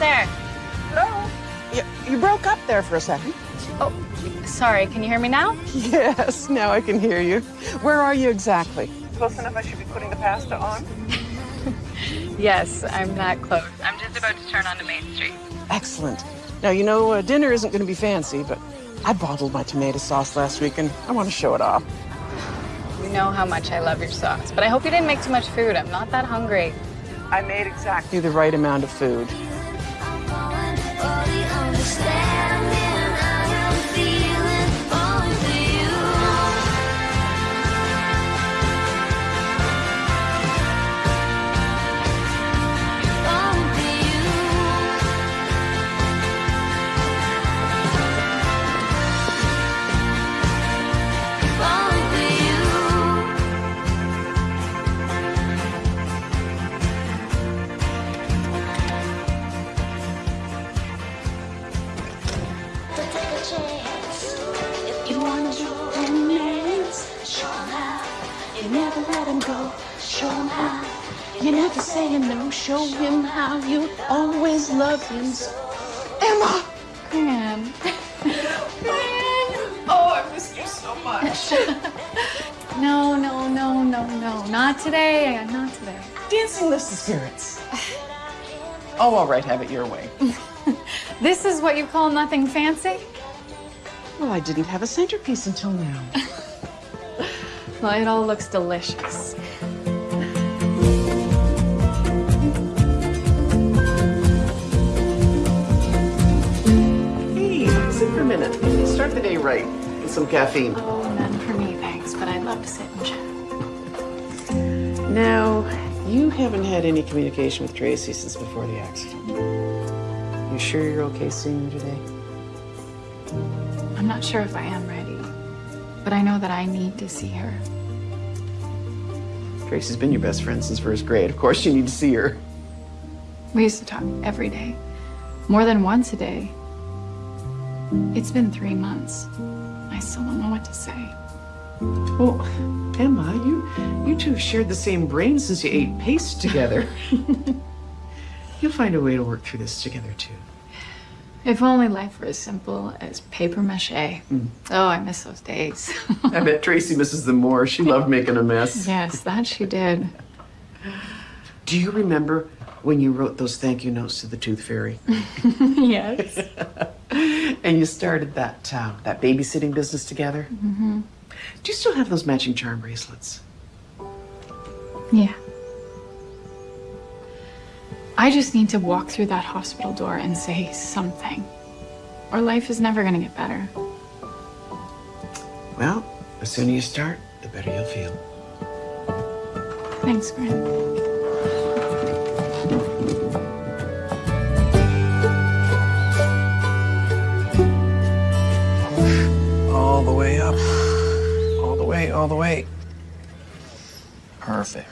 almost there. Hello? You, you broke up there for a second. Oh, sorry. Can you hear me now? Yes, now I can hear you. Where are you exactly? Close enough I should be putting the pasta on? Yes, I'm that close. I'm just about to turn onto Main Street. Excellent. Now, you know, uh, dinner isn't going to be fancy, but I bottled my tomato sauce last week and I want to show it off. You know how much I love your sauce, but I hope you didn't make too much food. I'm not that hungry. I made exactly the right amount of food. You You never say no. Show him how you always love him. So. Emma! Gran. Oh, I missed you so much. No, no, no, no, no. Not today. Not today. Dancing lifts the spirits. Oh, all right, have it your way. This is what you call nothing fancy? Well, I didn't have a centerpiece until now. Well, it all looks delicious. Start the day right with some caffeine. Oh, none for me, thanks, but I'd love to sit and chat. Now, you haven't had any communication with Tracy since before the accident. You sure you're okay seeing her today? I'm not sure if I am ready, but I know that I need to see her. Tracy's been your best friend since first grade. Of course you need to see her. We used to talk every day, more than once a day. It's been three months. I still don't know what to say. Well, Emma, you you two have shared the same brain since you ate paste together. You'll find a way to work through this together too. If only life were as simple as paper mache. Mm. Oh, I miss those days. I bet Tracy misses them more. She loved making a mess. yes, that she did. Do you remember when you wrote those thank you notes to the Tooth Fairy? yes. and you started that uh, that babysitting business together? hmm Do you still have those matching charm bracelets? Yeah. I just need to walk through that hospital door and say something. Or life is never gonna get better. Well, the sooner you start, the better you'll feel. Thanks, Gran. All the way up. All the way, all the way. Perfect.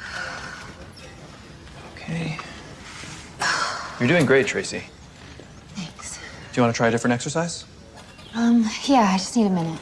Okay. You're doing great, Tracy. Thanks. Do you want to try a different exercise? Um, yeah, I just need a minute.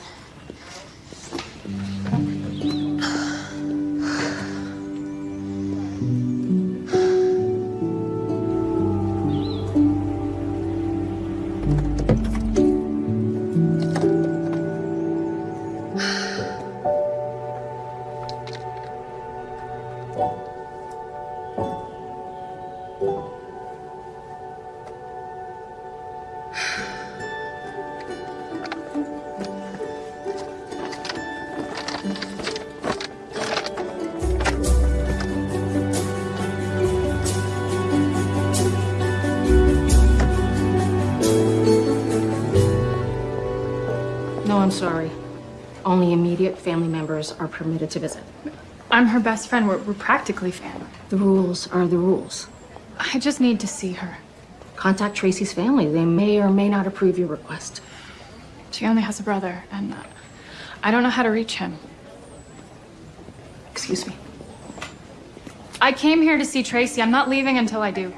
Permitted to visit. I'm her best friend. We're, we're practically family. The rules are the rules. I just need to see her. Contact Tracy's family. They may or may not approve your request. She only has a brother, and uh, I don't know how to reach him. Excuse me. I came here to see Tracy. I'm not leaving until I do.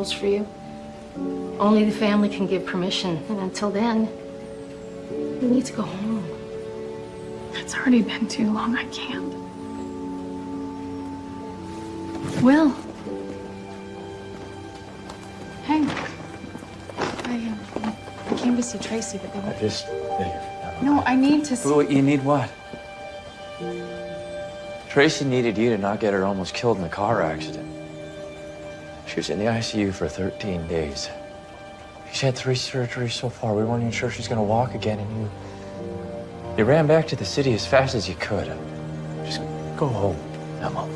Rules for you. Only the family can give permission, and until then, you need to go home. It's already been too long. I can't. Will. Hey. I, uh, I came to see Tracy, but they I won't. No, I need to see. Who, you need what? Tracy needed you to not get her almost killed in a car accident. She was in the ICU for 13 days. She's had three surgeries so far. We weren't even sure she's gonna walk again, and you. You ran back to the city as fast as you could. Just go home, Emma.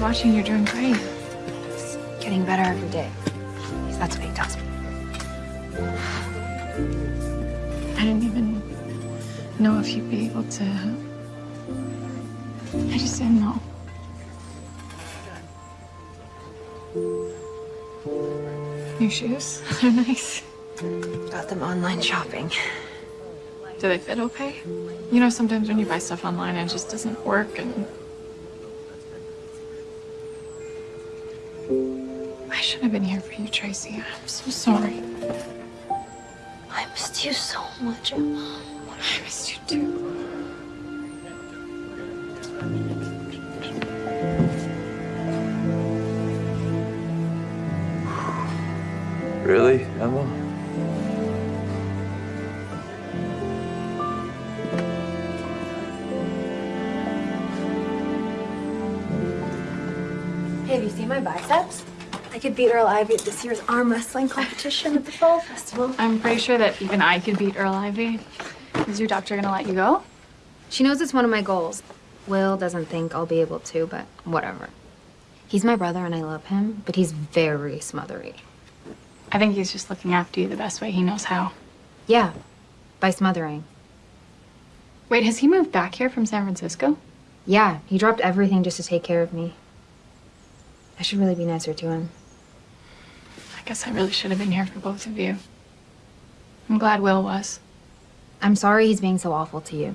Was watching. You're doing great. It's getting better every day. At least that's what he tells me. I didn't even know if you'd be able to. I just didn't know. New shoes? They're nice. Got them online shopping. Do they fit okay? You know, sometimes when you buy stuff online, it just doesn't work and. You, Tracy. I'm so sorry. I missed you so much, Emma. I missed you too. Beat Earl Ivy at this year's arm wrestling competition at the Fall Festival. I'm pretty sure that even I could beat Earl Ivy. Is your doctor gonna let you go? She knows it's one of my goals. Will doesn't think I'll be able to, but whatever. He's my brother and I love him, but he's very smothery. I think he's just looking after you the best way he knows how. Yeah, by smothering. Wait, has he moved back here from San Francisco? Yeah, he dropped everything just to take care of me. I should really be nicer to him. I guess I really should have been here for both of you. I'm glad Will was. I'm sorry he's being so awful to you.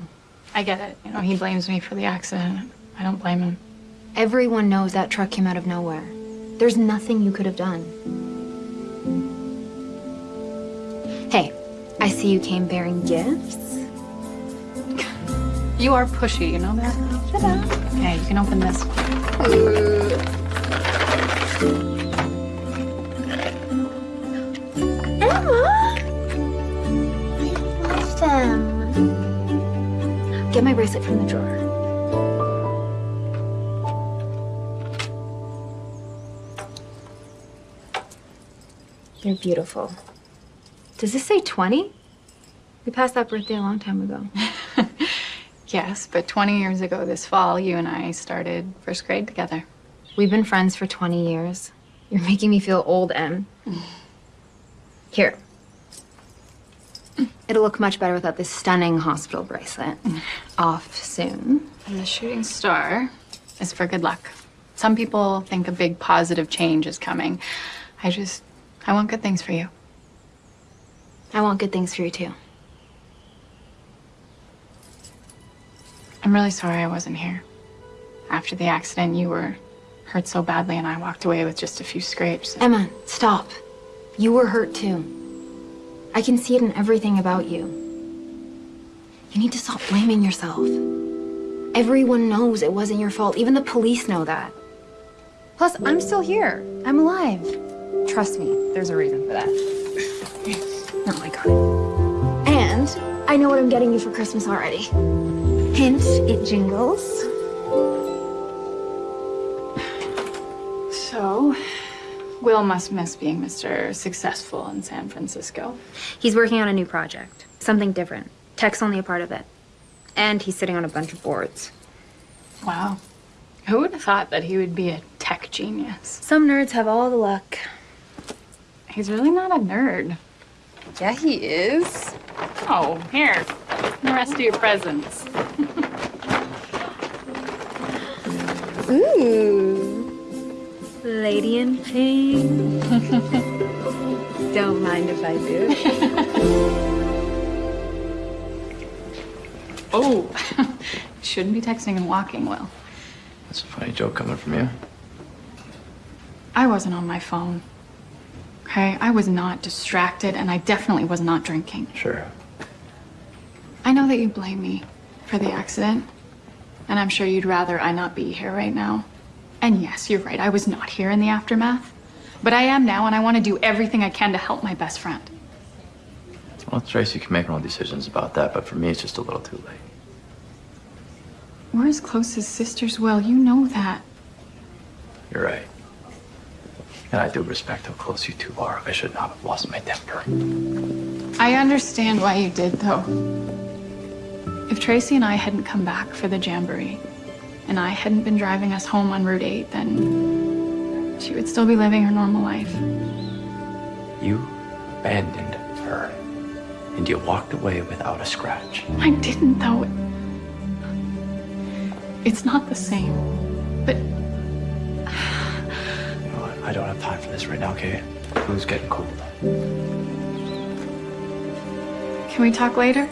I get it. You know, he blames me for the accident. I don't blame him. Everyone knows that truck came out of nowhere. There's nothing you could have done. Hey, I see you came bearing gifts. You are pushy, you know that? Okay, you can open this I love them. Get my bracelet from the drawer. They're beautiful. Does this say 20? We passed that birthday a long time ago. Yes, but 20 years ago this fall, you and I started first grade together. We've been friends for 20 years. You're making me feel old, Em. Here. It'll look much better without this stunning hospital bracelet. Off soon. And the shooting star is for good luck. Some people think a big positive change is coming. I just, I want good things for you. I want good things for you too. I'm really sorry I wasn't here. After the accident, you were hurt so badly, and I walked away with just a few scrapes. Emma, stop. You were hurt too. I can see it in everything about you. You need to stop blaming yourself. Everyone knows it wasn't your fault. Even the police know that. Plus, I'm still here. I'm alive. Trust me, there's a reason for that. Oh my god. And I know what I'm getting you for Christmas already. Hint, it jingles. So, Will must miss being Mr. Successful in San Francisco. He's working on a new project. Something different. Tech's only a part of it. And he's sitting on a bunch of boards. Wow. Who would have thought that he would be a tech genius? Some nerds have all the luck. He's really not a nerd. Yeah, he is. Oh, here. The rest of your presents. Ooh. Lady in pink. Don't mind if I do. Oh, shouldn't be texting and walking, Will. That's a funny joke coming from you. I wasn't on my phone. Okay, I was not distracted, and I definitely was not drinking. Sure. I know that you blame me for the accident, and I'm sure you'd rather I not be here right now. And yes, you're right, I was not here in the aftermath. But I am now, and I want to do everything I can to help my best friend. Well, Tracy can make her own decisions about that, but for me, it's just a little too late. We're as close as sisters, Will. You know that. You're right. And I do respect how close you two are. I should not have lost my temper. I understand why you did, though. If Tracy and I hadn't come back for the jamboree, and I hadn't been driving us home on Route 8, then she would still be living her normal life. You abandoned her, and you walked away without a scratch. I didn't, though. It's not the same. But You know what? I don't have time for this right now, okay? Food's getting cold. can we talk later?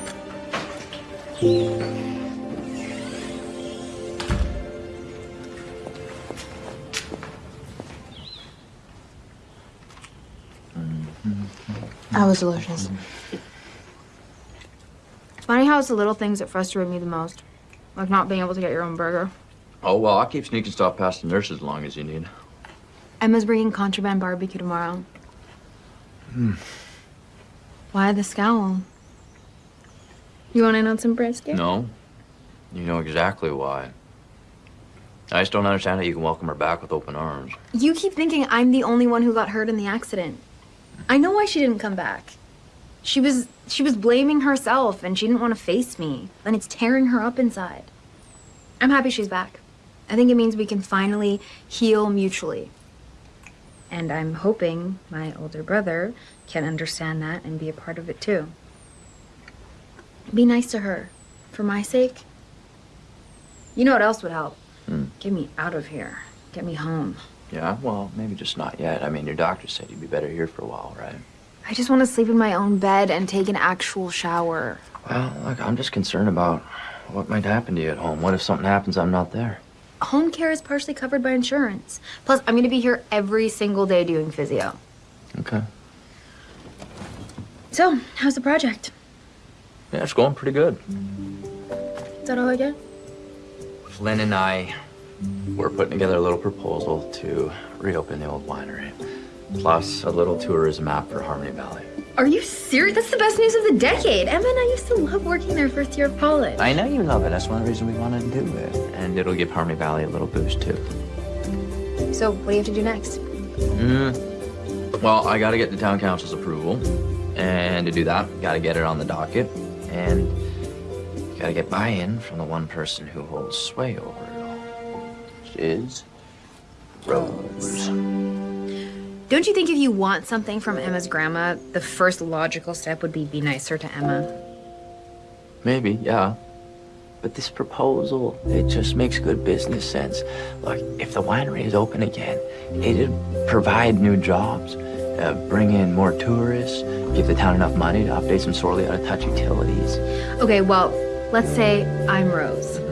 That was delicious. It's funny how it's the little things that frustrate me the most. Like not being able to get your own burger. Oh, well, I'll keep sneaking stuff past the nurses as long as you need. Emma's bringing contraband barbecue tomorrow. Hmm. Why the scowl? You want in on some brisket? No. You know exactly why. I just don't understand how you can welcome her back with open arms. You keep thinking I'm the only one who got hurt in the accident. I know why she didn't come back. She was she was blaming herself and she didn't want to face me. And it's tearing her up inside. I'm happy she's back. I think it means we can finally heal mutually. And I'm hoping my older brother can understand that and be a part of it too. Be nice to her. For my sake. You know what else would help? Hmm. Get me out of here. Get me home. Yeah, well, maybe just not yet. I mean, your doctor said you'd be better here for a while, right? I just want to sleep in my own bed and take an actual shower. Well, look, I'm just concerned about what might happen to you at home. What if something happens I'm not there? Home care is partially covered by insurance. Plus, I'm going to be here every single day doing physio. Okay. So, how's the project? Yeah, it's going pretty good. Is that all I get? Flynn and I were putting together a little proposal to reopen the old winery, plus a little tourism app for Harmony Valley. Are you serious? That's the best news of the decade. Emma and I used to love working there first year of college. I know you love it. That's one of the reasons we wanted to do it. And it'll give Harmony Valley a little boost, too. So, what do you have to do next? Mm. Well, I gotta get the town council's approval. And to do that, gotta get it on the docket. And gotta get buy-in from the one person who holds sway over it all. Which is Rose. Don't you think if you want something from Emma's grandma, the first logical step would be be nicer to Emma? Maybe, yeah. But this proposal, it just makes good business sense. Look, if the winery is open again, it'd provide new jobs, uh, bring in more tourists, give the town enough money to update some sorely out-of-touch utilities. Okay, well, let's say I'm Rose.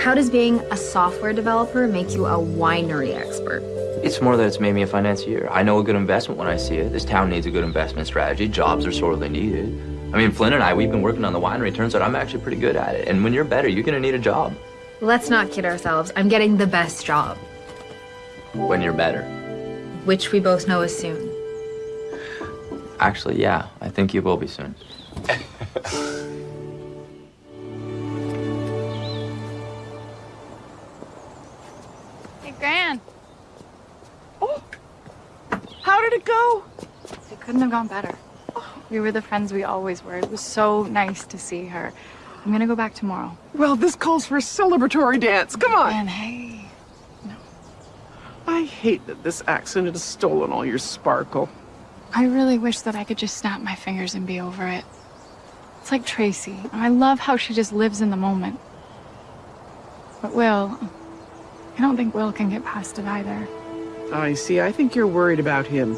How does being a software developer make you a winery expert? It's more that it's made me a financier. I know a good investment when I see it. This town needs a good investment strategy. Jobs are sorely needed. I mean, Flynn and I, we've been working on the winery. Turns out I'm actually pretty good at it. And when you're better, you're gonna need a job. Let's not kid ourselves. I'm getting the best job, When you're better. which we both know is soon. Actually, yeah, I think you will be soon. Hey, Oh, How did it go? It couldn't have gone better. We were the friends we always were. It was so nice to see her. I'm gonna go back tomorrow. Well, this calls for a celebratory dance. Come on. And hey, I hate that this accident has stolen all your sparkle. I really wish that I could just snap my fingers and be over it. It's like Tracy. I love how she just lives in the moment. But Will, I don't think Will can get past it either. I see. I think you're worried about him.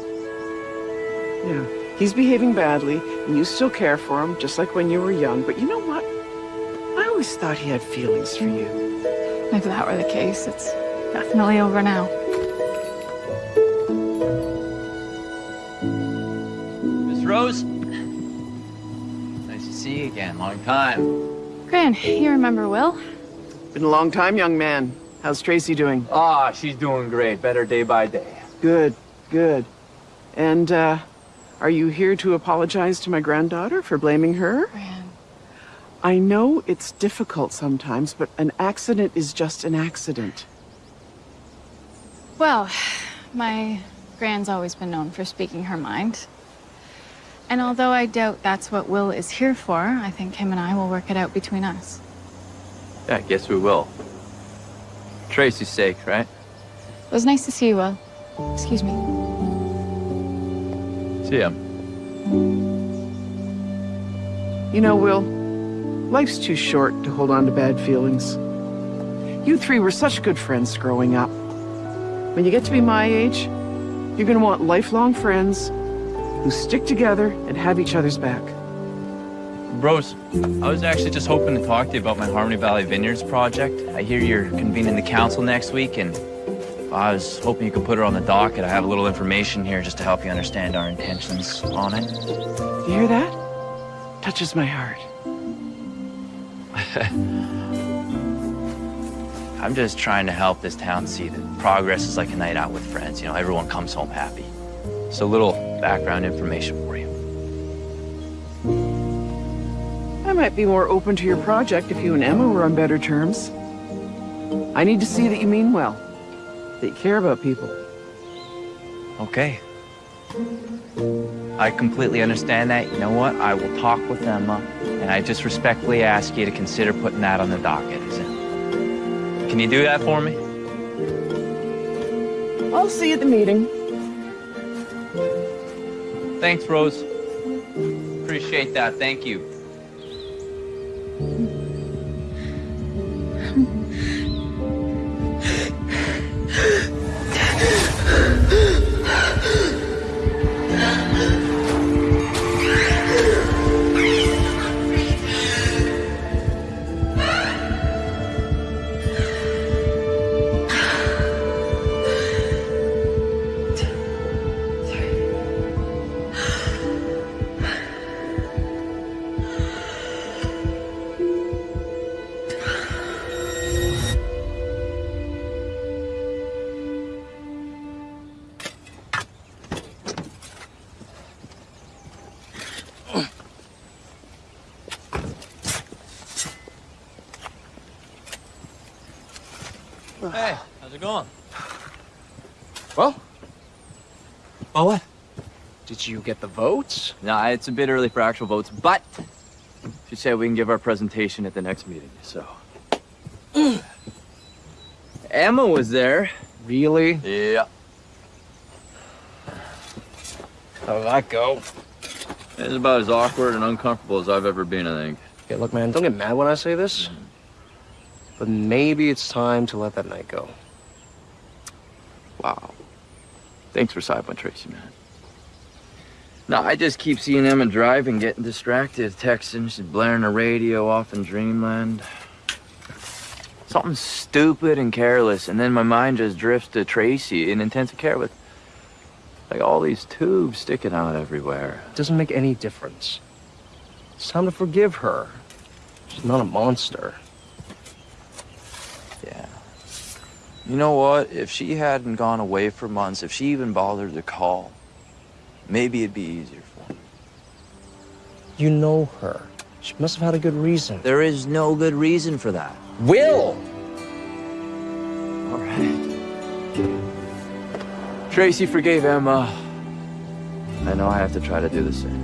Yeah. He's behaving badly, and you still care for him, just like when you were young. But you know what? I always thought he had feelings for you. If that were the case, it's definitely over now. Miss Rose? Nice to see you again. Long time. Gran, you remember Will? Been a long time, young man. How's Tracy doing? Ah, she's doing great. Better day by day. Good, good. And, uh, are you here to apologize to my granddaughter for blaming her? Gran. I know it's difficult sometimes, but an accident is just an accident. Well, my Gran's always been known for speaking her mind. And although I doubt that's what Will is here for, I think him and I will work it out between us. Yeah, I guess we will. Tracy's sake, right? It was nice to see you, Will. Excuse me. See ya. You know, Will, life's too short to hold on to bad feelings. You three were such good friends growing up. When you get to be my age, you're gonna want lifelong friends who stick together and have each other's back. Rose, I was actually just hoping to talk to you about my Harmony Valley Vineyards project. I hear you're convening the council next week, and I was hoping you could put it on the docket. I have a little information here just to help you understand our intentions on it. You hear that? Touches my heart. I'm just trying to help this town see that progress is like a night out with friends. You know, everyone comes home happy. So a little background information for you. I might be more open to your project if you and Emma were on better terms. I need to see that you mean well, that you care about people. Okay. I completely understand that. You know what? I will talk with Emma, and I just respectfully ask you to consider putting that on the docket. Is it? Can you do that for me? I'll see you at the meeting. Thanks, Rose. Appreciate that. Thank you. Did you get the votes? Nah, it's a bit early for actual votes, but she said we can give our presentation at the next meeting, so. Emma was there. Really? Yeah. How did that go? It's about as awkward and uncomfortable as I've ever been, I think. Okay, look, man, don't get mad when I say this. Mm-hmm. But maybe it's time to let that night go. Wow. Thanks for with Tracy, man. No, I just keep seeing Emma driving, getting distracted, texting, she's blaring her radio off in dreamland. Something stupid and careless, and then my mind just drifts to Tracy in intensive care with like all these tubes sticking out everywhere. It doesn't make any difference. It's time to forgive her. She's not a monster. Yeah. You know what? If she hadn't gone away for months, if she even bothered to call, maybe it'd be easier for me. You know her. She must have had a good reason. There is no good reason for that. Will! All right. Tracy forgave Emma. I know I have to try to do the same.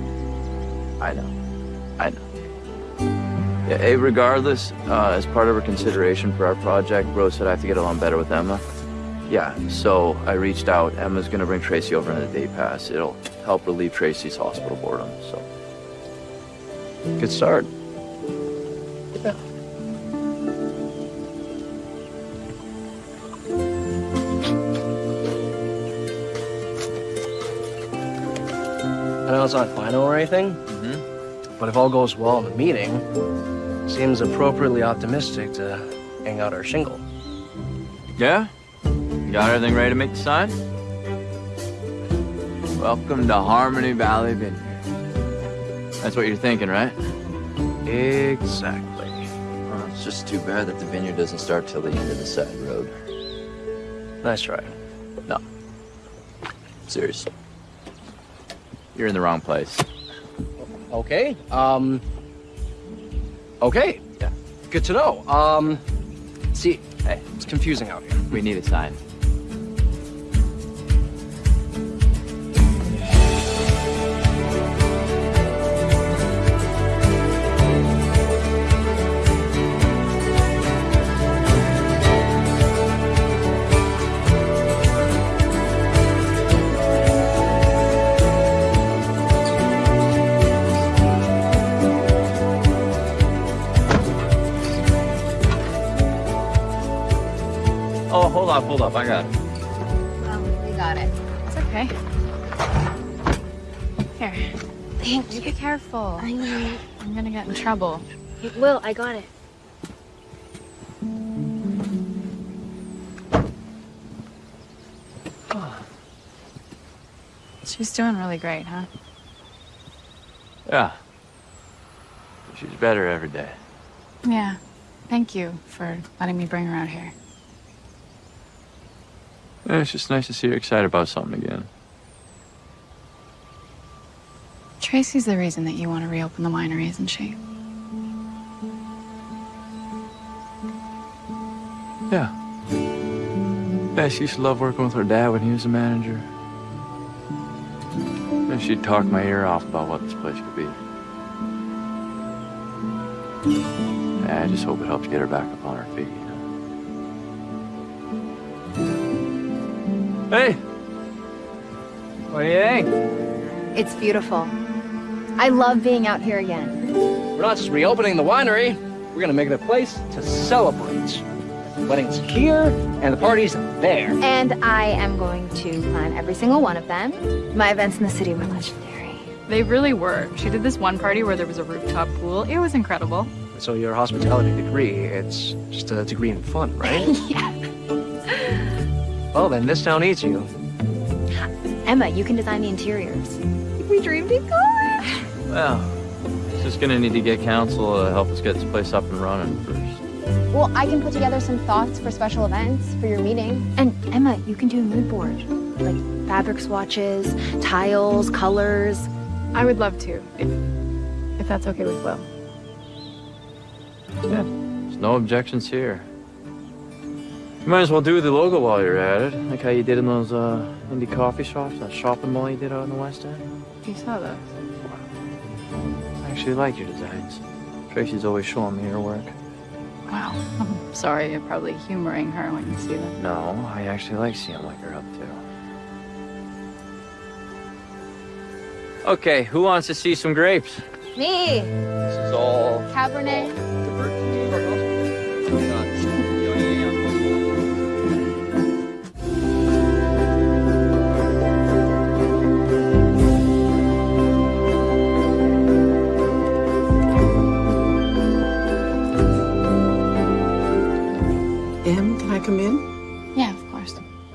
I know. I know. Yeah, hey, regardless, uh, as part of her consideration for our project, Rose said I have to get along better with Emma. Yeah, so I reached out. Emma's gonna bring Tracy over on a day pass. It'll help relieve Tracy's hospital boredom, so. Good start. Yeah. I know it's not final or anything, mm-hmm. but if all goes well in the meeting, seems appropriately optimistic to hang out our shingle. Yeah? You got everything ready to make the sign? Welcome to Harmony Valley Vineyard. That's what you're thinking, right? Exactly. Well, it's just too bad that the vineyard doesn't start till the end of the side road. That's right. No. Seriously. You're in the wrong place. Okay. Um. Okay. Yeah. Good to know. Um. See, Hey, it's confusing out here. we need a sign. Hold up, hold. I got it. you got it. It's okay. Here, Thank you be careful. I know. I'm gonna get in trouble. It Will, I got it. She's doing really great, huh? Yeah. She's better every day. Yeah. Thank you for letting me bring her out here. Yeah, it's just nice to see her excited about something again. Tracy's the reason that you want to reopen the winery, isn't she? Yeah. Yeah, she used to love working with her dad when he was the manager. And she'd talk my ear off about what this place could be. Yeah, I just hope it helps get her back up Hey! What do you think? It's beautiful. I love being out here again. We're not just reopening the winery. We're gonna make it a place to celebrate. The wedding's here, and the party's there. And I am going to plan every single one of them. My events in the city were legendary. They really were. She did this one party where there was a rooftop pool. It was incredible. So your hospitality degree, it's just a degree in fun, right? yeah. well, then this town needs you. Emma, you can design the interiors. We dreamed it good. Well, just gonna need to get council to help us get this place up and running first. Well, I can put together some thoughts for special events for your meeting. And Emma, you can do a mood board. Like fabric swatches, tiles, colors. I would love to, if, if that's okay with Will. Yeah, there's no objections here. You might as well do the logo while you're at it, like how you did in those uh, indie coffee shops, that shopping mall you did out in the West End. You saw those. I actually like your designs. Tracy's always showing me her work. Wow. I'm sorry, you're probably humoring her when you see them. No, I actually like seeing what you're up to. Okay, who wants to see some grapes? Me, This is all Cabernet.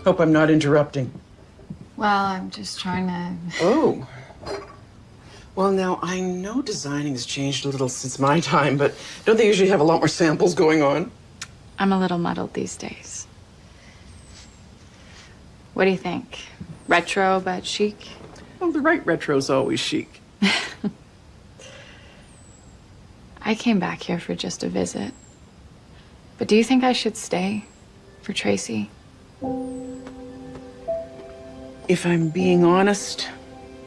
Hope I'm not interrupting. Well, I'm just trying to. Oh. Well, now, I know designing has changed a little since my time, but don't they usually have a lot more samples going on? I'm a little muddled these days. What do you think? Retro but chic? Well, the right retro's always chic. I came back here for just a visit. But do you think I should stay for Tracy? If I'm being honest,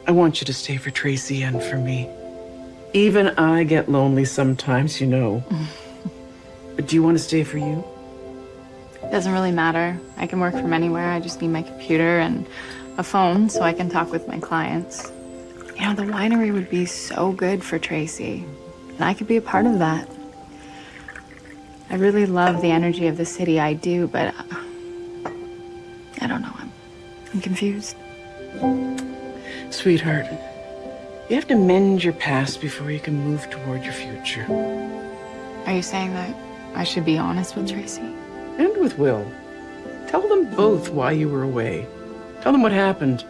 I want you to stay for Tracy and for me. Even I get lonely sometimes, you know. but do you want to stay for you? It Doesn't really matter. I can work from anywhere. I just need my computer and a phone so I can talk with my clients. You know, the winery would be so good for Tracy, and I could be a part of that. I really love the energy of the city, I do, but uh, I don't know. I'm, I'm confused. Sweetheart, you have to mend your past before you can move toward your future. Are you saying that I should be honest with Tracy? And with Will. Tell them both why you were away. Tell them what happened.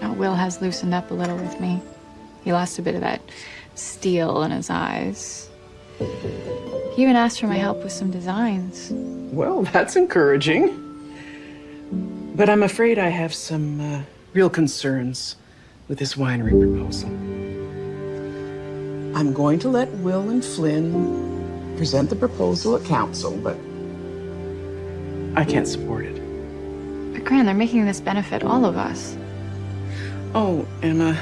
Now, Will has loosened up a little with me. He lost a bit of that steel in his eyes. He even asked for my help with some designs. Well, that's encouraging. But I'm afraid I have some uh, real concerns with this winery proposal. I'm going to let Will and Flynn present the proposal at council, but I can't support it. But Gran, they're making this benefit all of us. Oh, Emma,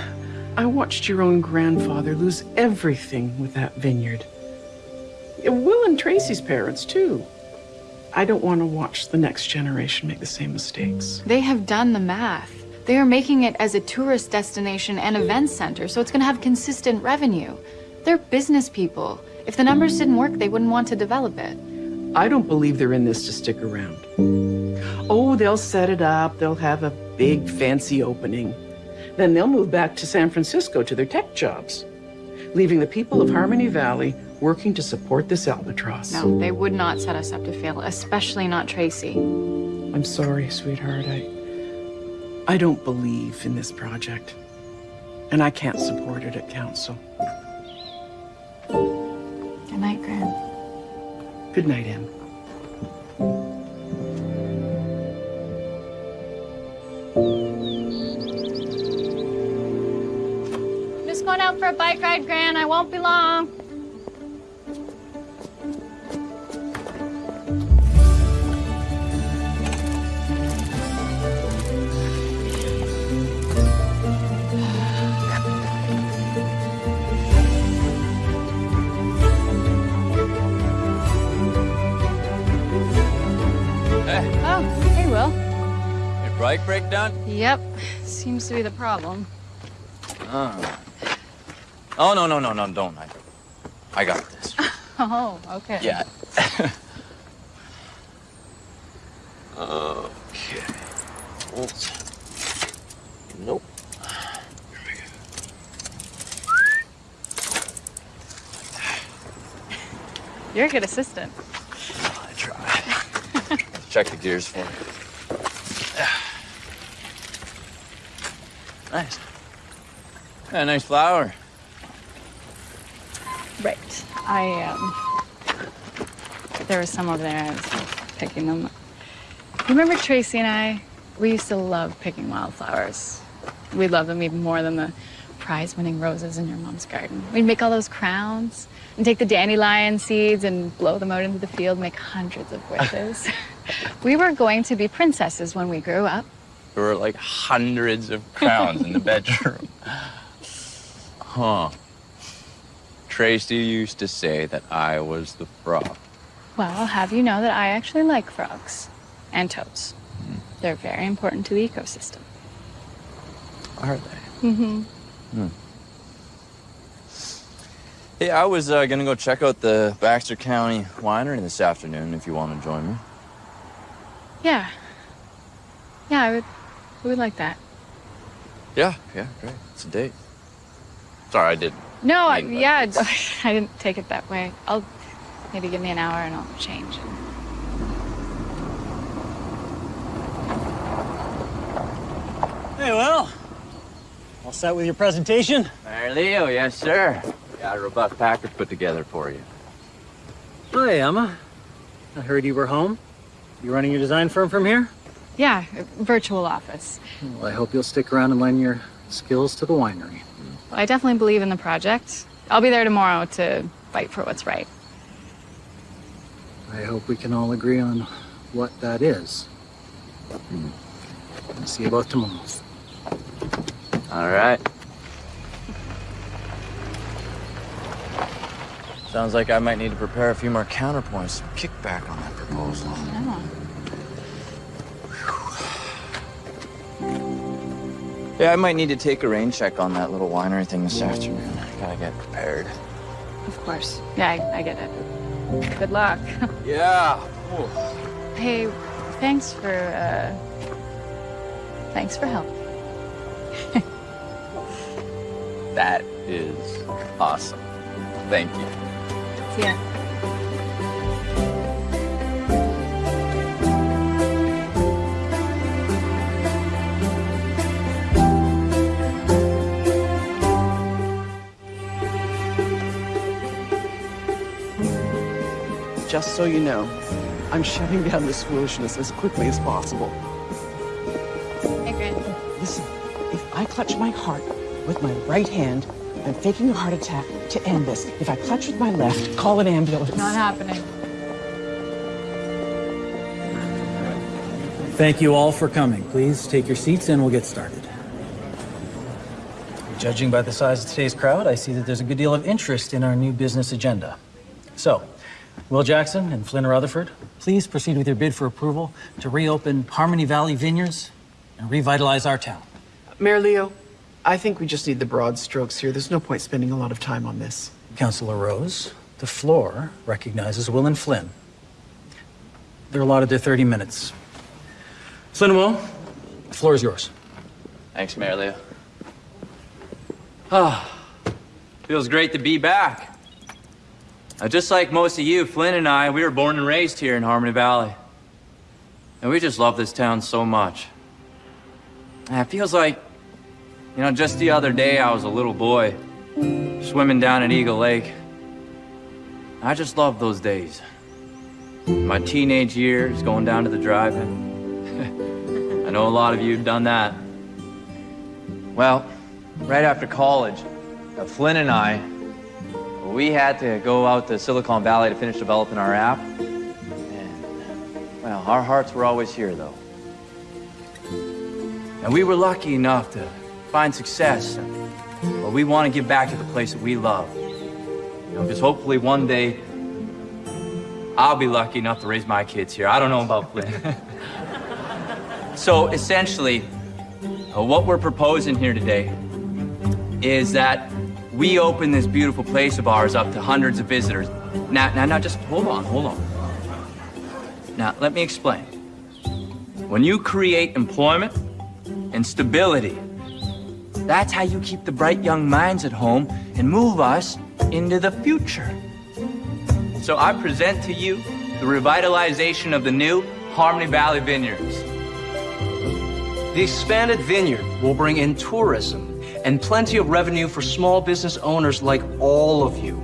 I watched your own grandfather lose everything with that vineyard. Will and Tracy's parents, too. I don't want to watch the next generation make the same mistakes. They have done the math. They are making it as a tourist destination and event center, so it's going to have consistent revenue. They're business people. If the numbers didn't work, they wouldn't want to develop it. I don't believe they're in this to stick around. Oh, they'll set it up, they'll have a big fancy opening. Then they'll move back to San Francisco to their tech jobs, leaving the people of Harmony Valley working to support this albatross. No, they would not set us up to fail, especially not Tracy. I'm sorry, sweetheart. I I don't believe in this project. And I can't support it at council. Good night, Gran. Good night, Em. I'm Just going out for a bike ride, Gran. I won't be long. Oh, hey, Will. your bike breakdown? Yep, seems to be the problem. Oh. Oh, no, no, no, no, don't. I, I got this. Oh, okay. Yeah. okay. Oops. Nope. You're a good assistant. I try. Check the gears for me. Nice. Yeah, nice flower. Right. I, um, there was some over there. I was picking them. You remember Tracy and I? We used to love picking wildflowers. We loved them even more than the prize winning roses in your mom's garden. We'd make all those crowns and take the dandelion seeds and blow them out into the field, make hundreds of wishes. we were going to be princesses when we grew up. There were like hundreds of crowns in the bedroom. Huh. Tracy used to say that I was the frog. Well, I'll have you know that I actually like frogs and toads. They're very important to the ecosystem. Are they? Mm-hmm. Hey, I was uh, gonna go check out the Baxter County Winery this afternoon if you want to join me. Yeah. Yeah, I would, I would like that. Yeah, yeah, great. It's a date. Sorry, I did. No, I, yeah, I didn't take it that way. I'll maybe give me an hour and I'll change. Hey, well, all set with your presentation? Mayor Leo, yes, sir. Got a robust package put together for you. Hi, Emma. I heard you were home. You running your design firm from here? Yeah, virtual office. Well, I hope you'll stick around and lend your skills to the winery. Well, I definitely believe in the project. I'll be there tomorrow to fight for what's right. I hope we can all agree on what that is. Hmm. I'll see you both tomorrow. All right. Sounds like I might need to prepare a few more counterpoints, some kickback on that proposal. Yeah, I might need to take a rain check on that little winery thing this afternoon. I Gotta get prepared. Of course. Yeah, I, I get it. Good luck. Yeah. hey, thanks for, uh, thanks for help. That is awesome. Thank you. Just so you know, I'm shutting down this foolishness as quickly as possible. Hey, Grant. Listen, if I clutch my heart with my right hand, I'm faking a heart attack to end this. If I clutch with my left, call an ambulance. Not happening. Thank you all for coming. Please take your seats and we'll get started. Judging by the size of today's crowd, I see that there's a good deal of interest in our new business agenda. So, Will Jackson and Flynn Rutherford, please proceed with your bid for approval to reopen Harmony Valley Vineyards and revitalize our town. Mayor Leo, I think we just need the broad strokes here. There's no point spending a lot of time on this. Councilor Rose, the floor recognizes Will and Flynn. They're allotted their 30 minutes. Flynn and Will, the floor is yours. Thanks, Mayor Leo. Ah, feels great to be back. Uh, just like most of you, Flynn and I, we were born and raised here in Harmony Valley. And we just love this town so much. And it feels like, you know, just the other day I was a little boy swimming down at Eagle Lake. I just love those days. My teenage years going down to the drive-in. I know a lot of you have done that. Well, right after college, uh, Flynn and I, we had to go out to Silicon Valley to finish developing our app. And, well, our hearts were always here, though. And we were lucky enough to find success. but we want to give back to the place that we love. You know, because hopefully one day I'll be lucky enough to raise my kids here. I don't know about Flynn. so essentially, uh, what we're proposing here today is that we open this beautiful place of ours up to hundreds of visitors. Now, now, now, just hold on, hold on. Now, let me explain. When you create employment and stability, that's how you keep the bright young minds at home and move us into the future. So I present to you the revitalization of the new Harmony Valley Vineyards. The expanded vineyard will bring in tourism and plenty of revenue for small business owners like all of you.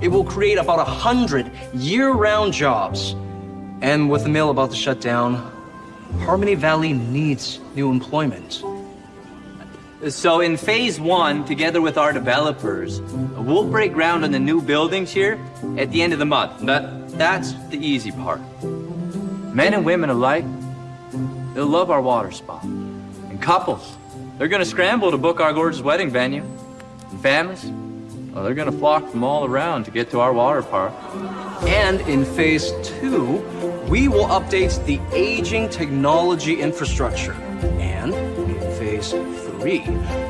It will create about a hundred year-round jobs. And with the mill about to shut down, Harmony Valley needs new employment. So in phase one, together with our developers, we'll break ground on the new buildings here at the end of the month. That, that's the easy part. Men and women alike, they'll love our water spa. And couples, they're gonna scramble to book our gorgeous wedding venue. And families, well, they're gonna flock from all around to get to our water park. And in phase two, we will update the aging technology infrastructure. And in phase three,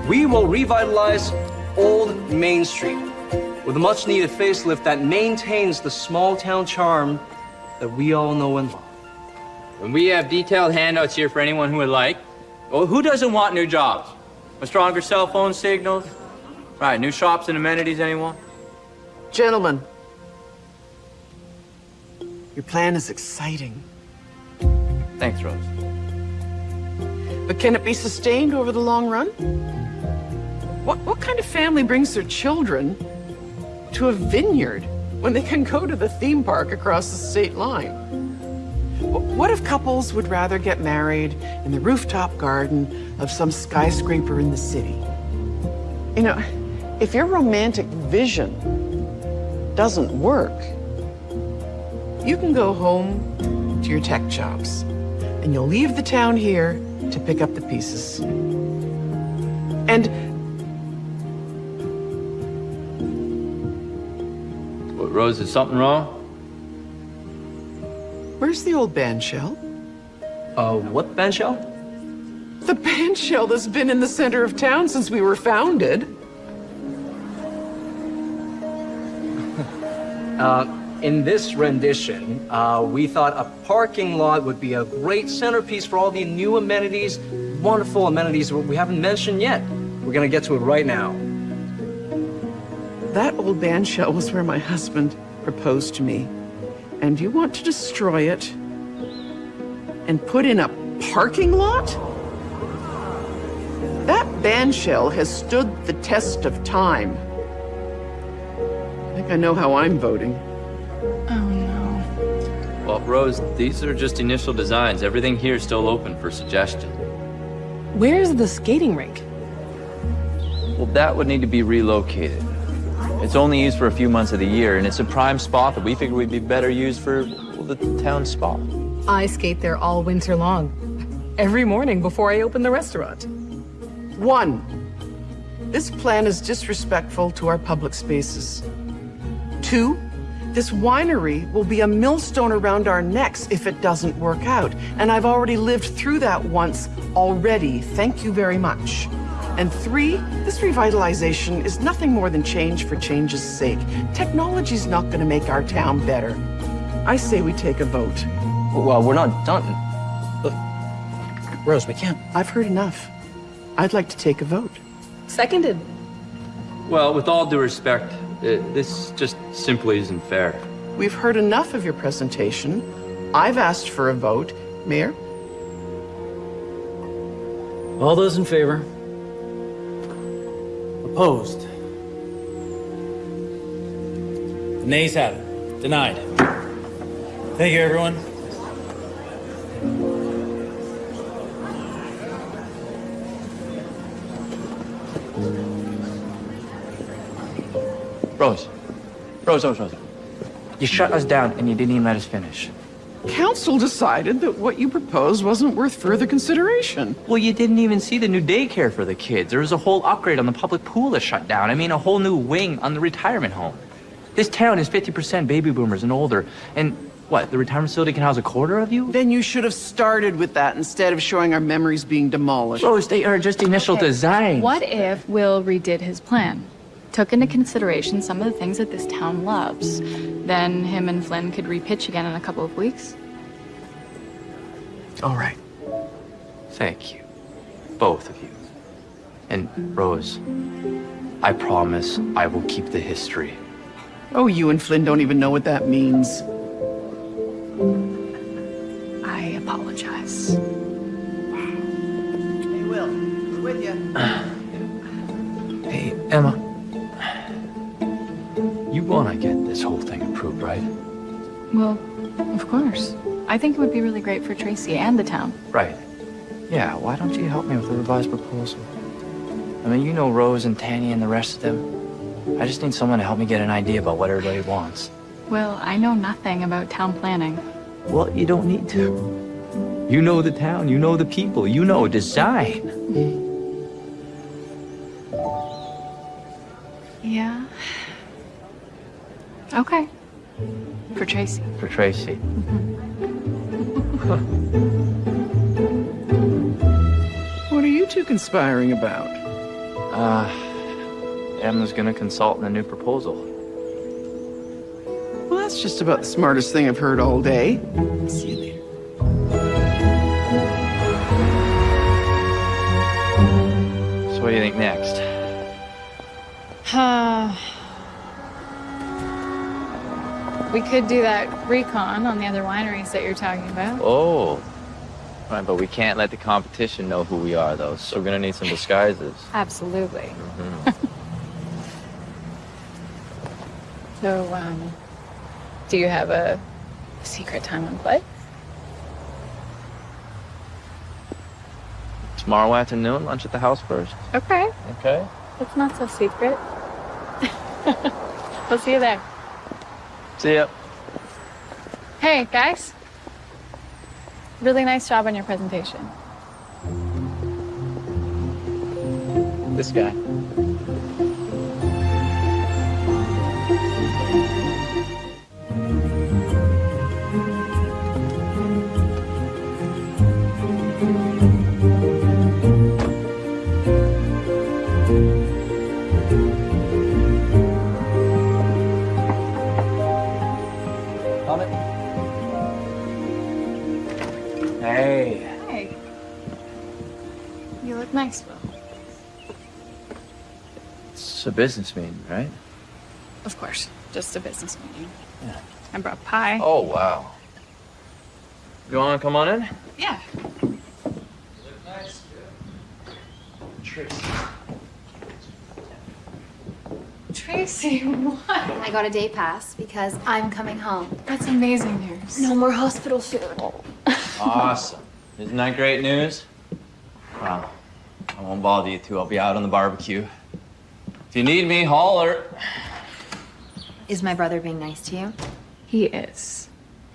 we will revitalize Old Main Street with a much needed facelift that maintains the small town charm that we all know and love. And we have detailed handouts here for anyone who would like. Well, who doesn't want new jobs? A stronger cell phone signals? Right, new shops and amenities, anyone? Gentlemen, your plan is exciting. Thanks, Rose. But can it be sustained over the long run? What, what kind of family brings their children to a vineyard when they can go to the theme park across the state line? What if couples would rather get married in the rooftop garden of some skyscraper in the city? You know, if your romantic vision doesn't work, you can go home to your tech jobs and you'll leave the town here to pick up the pieces. And What, Rose, is something wrong? where's the old band shell? Uh, what band shell? The band shell that's been in the center of town since we were founded. In this rendition, uh, we thought a parking lot would be a great centerpiece for all the new amenities, wonderful amenities we haven't mentioned yet. We're gonna get to it right now. That old band shell was where my husband proposed to me. And you want to destroy it and put in a parking lot? That band shell has stood the test of time. I think I know how I'm voting. Oh no. Well, Rose, these are just initial designs. Everything here is still open for suggestion. Where's the skating rink? Well, that would need to be relocated. It's only used for a few months of the year, and it's a prime spot that we figured would be better used for well, the town spa. I skate there all winter long. Every morning before I open the restaurant. One, this plan is disrespectful to our public spaces. Two, this winery will be a millstone around our necks if it doesn't work out. And I've already lived through that once already. Thank you very much. And three, this revitalization is nothing more than change for change's sake. Technology's not going to make our town better. I say we take a vote. Well, we're not done. Rose, we can't. I've heard enough. I'd like to take a vote. Seconded. Well, with all due respect, uh, this just simply isn't fair. We've heard enough of your presentation. I've asked for a vote. Mayor? All those in favor? Opposed? The nays have it. Denied. Thank you, everyone. Rose. Rose, Rose, Rose. You shut us down and you didn't even let us finish. Council decided that what you proposed wasn't worth further consideration. Well, you didn't even see the new daycare for the kids. There was a whole upgrade on the public pool that shut down. I mean, a whole new wing on the retirement home. This town is 50% baby boomers and older. And what, the retirement facility can house a quarter of you? Then you should have started with that instead of showing our memories being demolished. Rose, they are just initial designs. What if Will redid his plan? Took into consideration some of the things that this town loves. Then him and Flynn could repitch again in a couple of weeks. All right. Thank you. Both of you. And Rose, I promise I will keep the history. Oh, you and Flynn don't even know what that means. I apologize. Hey, Will, We're with you. Hey, Emma. You want to get this whole thing approved, right? Well, of course. I think it would be really great for Tracy and the town. Right. Yeah, why don't you help me with the revised proposal? I mean, you know Rose and Tanny and the rest of them. I just need someone to help me get an idea about what everybody wants. Well, I know nothing about town planning. Well, you don't need to. You know the town, you know the people, you know design. Okay. For Tracy. For Tracy. What are you two conspiring about? Uh, Emma's gonna consult on the new proposal. Well, that's just about the smartest thing I've heard all day. See you later. So what do you think next? Uh, we could do that recon on the other wineries that you're talking about. Oh, Right, but we can't let the competition know who we are, though. So we're gonna need some disguises. Absolutely. so, um, do you have a secret time and place? Tomorrow afternoon, lunch at the house first. Okay, Okay. it's not so secret. we'll see you there. See ya. Hey, guys. Really nice job on your presentation. This guy. You look nice, It's a business meeting, right? Of course, just a business meeting. Yeah. I brought pie. Oh, wow. You wanna come on in? Yeah. Nice. Tracy, what? I got a day pass because I'm coming home. That's amazing news. No more hospital food. Awesome. Isn't that great news? Well, I won't bother you two. I'll be out on the barbecue. If you need me, holler. Is my brother being nice to you? He is.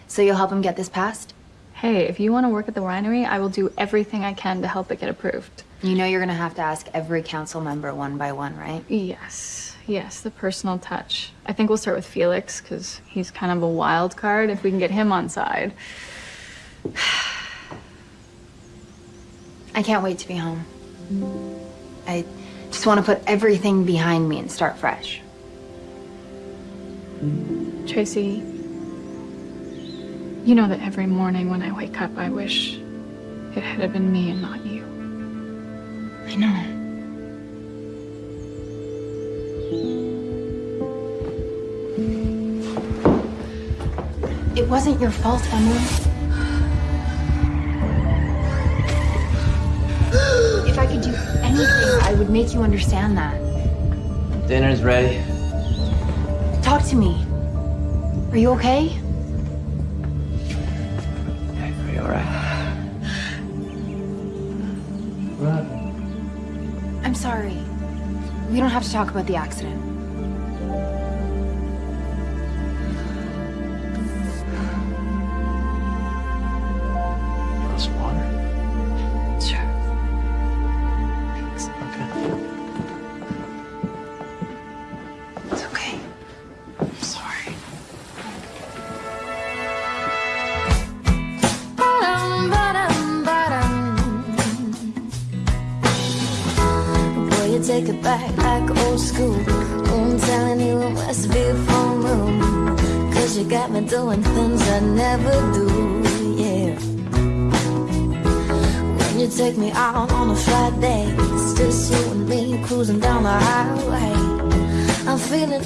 So you'll help him get this passed? Hey, if you want to work at the winery, I will do everything I can to help it get approved. You know you're gonna have to ask every council member one by one, right? Yes, yes, the personal touch. I think we'll start with Felix because he's kind of a wild card. If we can get him on side. I can't wait to be home. I just want to put everything behind me and start fresh. Tracy, you know that every morning when I wake up, I wish it had been me and not you. I know. It wasn't your fault, Emily. Anything, I would make you understand that. Dinner's ready. Talk to me. Are you okay? Are you alright? I'm sorry. We don't have to talk about the accident.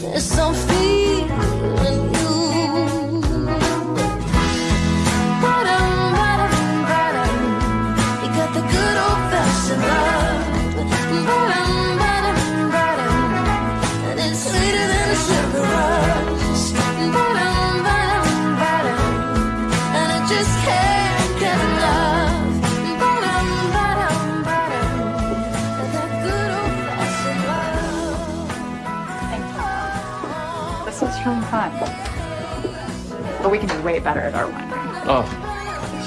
Feeling this, But we can do way better at our winery. Oh,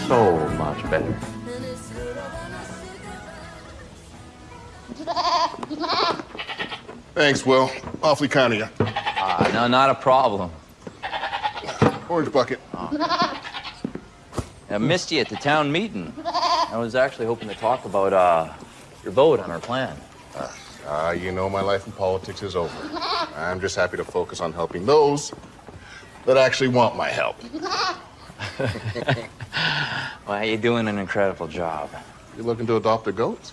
so much better. Thanks, Will. Awfully kind of you. Ah, no, not a problem. Orange bucket. I missed you at the town meeting. I was actually hoping to talk about uh, your vote on our plan. Ah, you know my life in politics is over. I'm just happy to focus on helping those that actually want my help. Well, you're doing an incredible job. You looking to adopt a goat?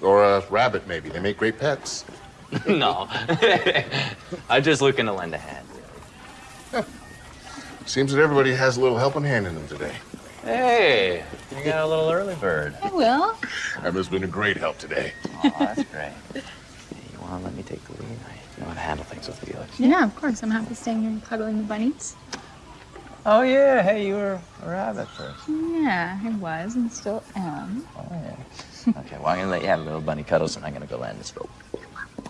Or a rabbit, maybe. They make great pets. no. I'm just looking to lend a hand. Seems that everybody has a little helping hand in them today. Hey, you got a little early bird. I will. Emma's been a great help today. Oh, that's great. Hey, you want to let me take the lead? I know how to handle things with Felix. Yeah, of course. I'm happy staying here and cuddling the bunnies. Oh, yeah. Hey, you were a rabbit first. Yeah, I was and still am. Oh, yeah. Okay, well, I'm going to let you have a little bunny cuddles, and I'm going to go land this boat.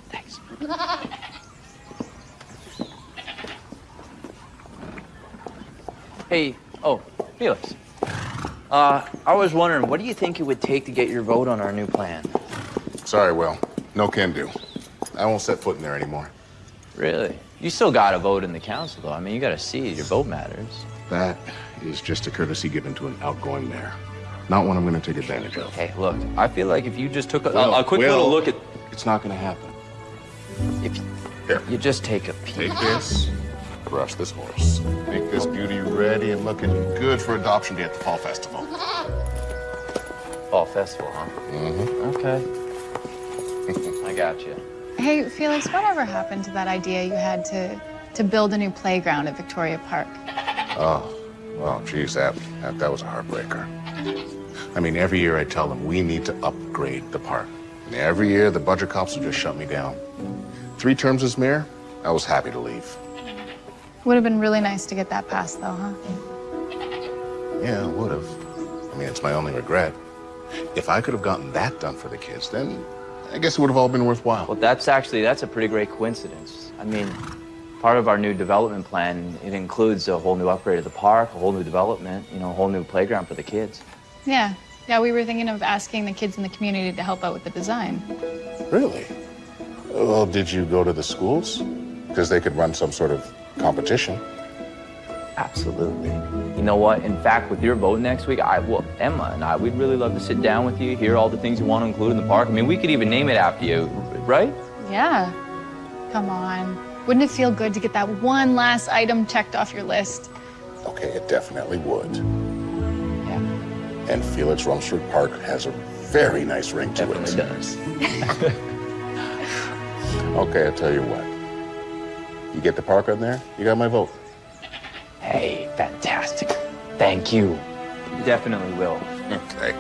Thanks. Hey, oh, Felix. Uh, I was wondering, what do you think it would take to get your vote on our new plan? Sorry, Will. No can do. I won't set foot in there anymore. Really? You still got a vote in the council, though. I mean, you got a seat. your vote matters. That is just a courtesy given to an outgoing mayor. Not one I'm going to take advantage of. Hey, look, I feel like if you just took a, a, a quick little look at, It's not going to happen. if you, Here, you just take a peek. take this. Brush this horse. Make this beauty ready and looking good for adoption day at the fall festival. Fall festival, huh? Mm-hmm. Okay. I got you. Hey, Felix, whatever happened to that idea you had to to build a new playground at Victoria Park? Oh, well, geez, that, that that was a heartbreaker. I mean, every year I tell them we need to upgrade the park. And every year the budget cops will just shut me down. Three terms as mayor, I was happy to leave. Would have been really nice to get that passed, though, huh? Yeah, would have. I mean, it's my only regret. If I could have gotten that done for the kids, then I guess it would have all been worthwhile. Well, that's actually, that's a pretty great coincidence. I mean, part of our new development plan, it includes a whole new upgrade of the park, a whole new development, you know, a whole new playground for the kids. Yeah. Yeah, we were thinking of asking the kids in the community to help out with the design. Really? Well, did you go to the schools? Because they could run some sort of competition. Absolutely. You know what? In fact, with your vote next week, I well, Emma and I, we'd really love to sit down with you, hear all the things you want to include in the park. I mean, we could even name it after you, right? Yeah. Come on. Wouldn't it feel good to get that one last item checked off your list? Okay, it definitely would. Yeah. And Felix Rumsford Park has a very nice ring to Definitely it. does. Okay, I'll tell you what. You get the park on there, you got my vote. Hey, fantastic. Thank you. Definitely will. Okay.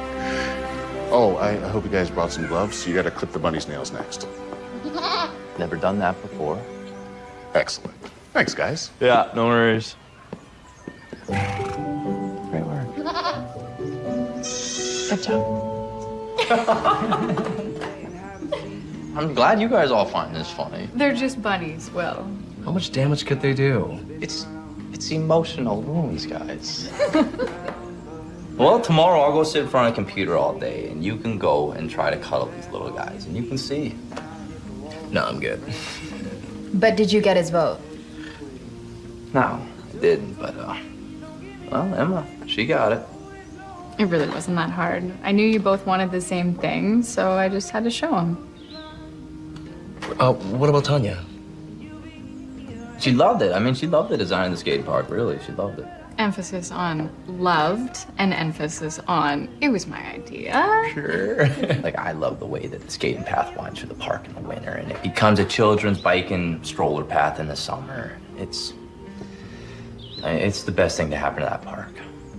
Oh, I, I hope you guys brought some gloves. You gotta clip the bunny's nails next. Never done that before. Excellent. Thanks, guys. Yeah, no worries. Great work. Good job. I'm glad you guys all find this funny. They're just bunnies, Will. How much damage could they do? It's it's emotional wounds, guys. well, tomorrow I'll go sit in front of a computer all day, and you can go and try to cuddle these little guys, and you can see. No, I'm good. But did you get his vote? No, I didn't, but uh, well, Emma, she got it. It really wasn't that hard. I knew you both wanted the same thing, so I just had to show him. Uh, what about Tanya? She loved it. I mean, she loved the design of the skate park. Really, she loved it. Emphasis on loved and emphasis on it was my idea. Sure. like I love the way that the skating path winds through the park in the winter, and it becomes a children's bike and stroller path in the summer. It's it's the best thing to happen to that park.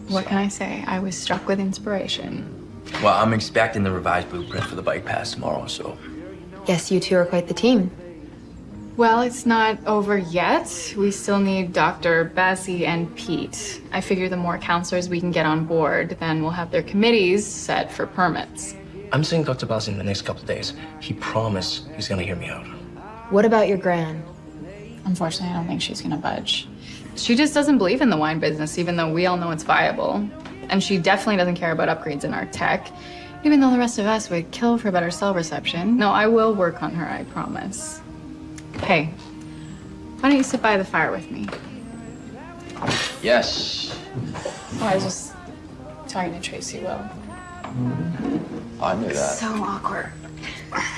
What can I say? I was struck with inspiration. Well, I'm expecting the revised blueprint for the bike path tomorrow, so Guess you two are quite the team. Well, it's not over yet. We still need Dr. Bassi and Pete. I figure the more councilors we can get on board, then we'll have their committees set for permits. I'm seeing Dr. Bassi in the next couple of days. He promised he's gonna hear me out. What about your gran? Unfortunately, I don't think she's gonna budge. She just doesn't believe in the wine business, even though we all know it's viable. And she definitely doesn't care about upgrades in our tech, even though the rest of us would kill for better cell reception. No, I will work on her, I promise. Hey, why don't you sit by the fire with me? yes, Oh, I was just talking to Tracy Will. I knew that. So awkward.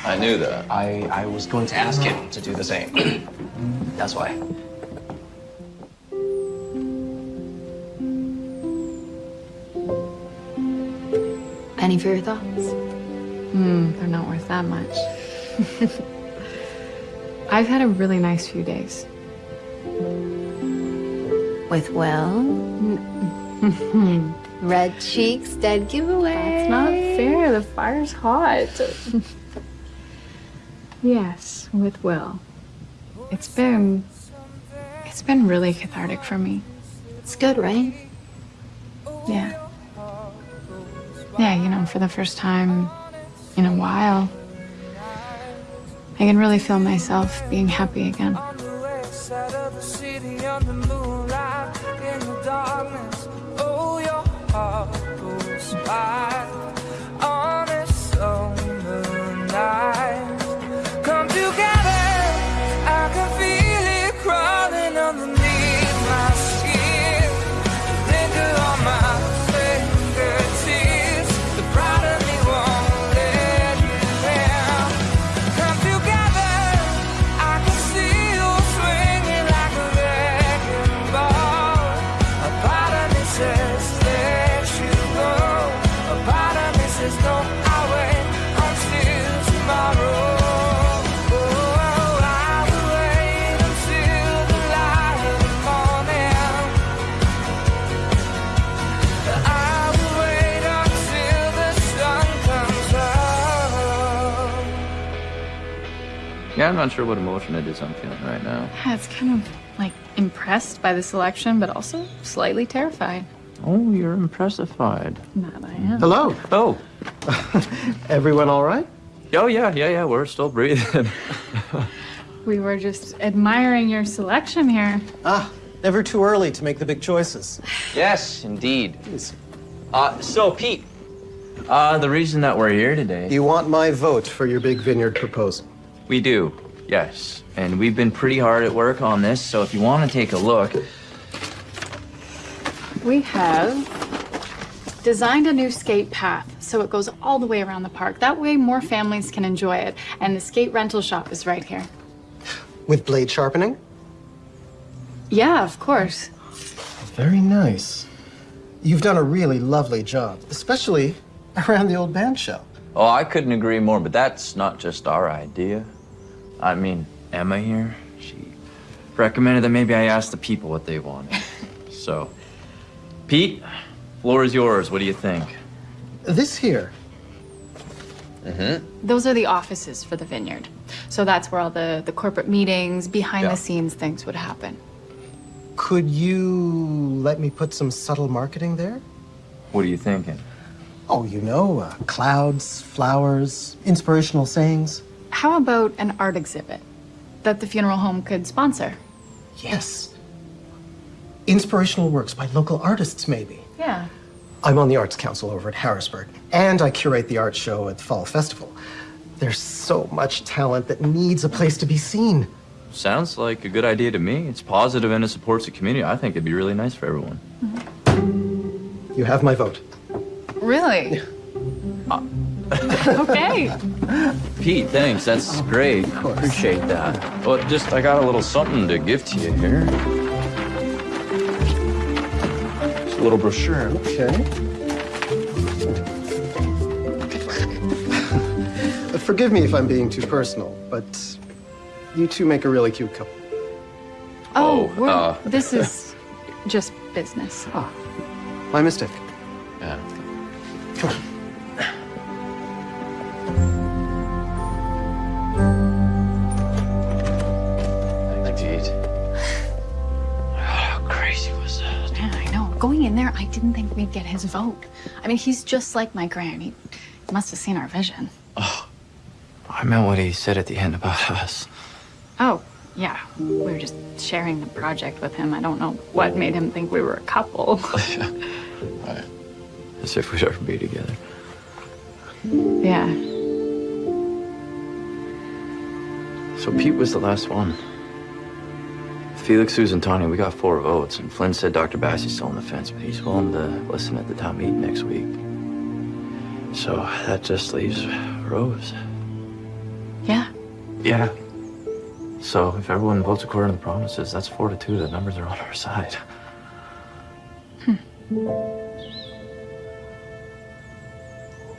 I knew that. I, I was going to ask him to do the same. That's why. Any further thoughts? Hmm, they're not worth that much. I've had a really nice few days. With Will? Red cheeks, dead giveaway. That's not fair. The fire's hot. yes, with Will. It's been. It's been really cathartic for me. It's good, right? Yeah. Yeah, you know, for the first time in a while, I can really feel myself being happy again. I'm not sure what emotion it is I'm feeling right now. Yeah, it's kind of like impressed by the selection, but also slightly terrified. Oh, you're impressified. That I am. Hello. Oh. Everyone all right? Oh, yeah, yeah, yeah. We're still breathing. We were just admiring your selection here. Ah, never too early to make the big choices. yes, indeed. Uh, so, Pete, uh, the reason that we're here today. You want my vote for your big vineyard proposal? We do, yes. And we've been pretty hard at work on this, so if you want to take a look. We have designed a new skate path so it goes all the way around the park. That way, more families can enjoy it. And the skate rental shop is right here. With blade sharpening? Yeah, of course. Very nice. You've done a really lovely job, especially around the old band shell. Oh, I couldn't agree more, but that's not just our idea. I mean, Emma here, she recommended that maybe I ask the people what they wanted. so, Pete, floor is yours. What do you think? This here, Mm-hmm. Those are the offices for the vineyard. So that's where all the, the corporate meetings, behind Yeah. the scenes things would happen. could you let me put some subtle marketing there? What are you thinking? Oh, you know, uh, clouds, flowers, inspirational sayings. How about an art exhibit that the funeral home could sponsor? Yes. Inspirational works by local artists, maybe. Yeah. I'm on the Arts Council over at Harrisburg, and I curate the art show at the Fall Festival. There's so much talent that needs a place to be seen. Sounds like a good idea to me. It's positive and it supports the community. I think it'd be really nice for everyone. Mm-hmm. You have my vote. Really? Uh, okay. Pete, thanks. That's great. Appreciate that. Well, just I got a little something to give to you here. Just a little brochure. Okay. Forgive me if I'm being too personal, but you two make a really cute couple. Oh, we're, uh. this is just business. My mistake. Yeah. Come on. I didn't think we'd get his vote. I mean, he's just like my gran. He must have seen our vision. Oh, I meant what he said at the end about us. Oh, yeah. We were just sharing the project with him. I don't know what made him think we were a couple. As if we'd ever be together. yeah. So Pete was the last one. Felix, Susan, Tanya, we got four votes, and Flynn said Dr. Bassey's still on the fence, but he's willing to listen at the town meeting next week. So that just leaves Rose. Yeah. Yeah. So if everyone votes according to the promises, that's four to two. The numbers are on our side. Hmm.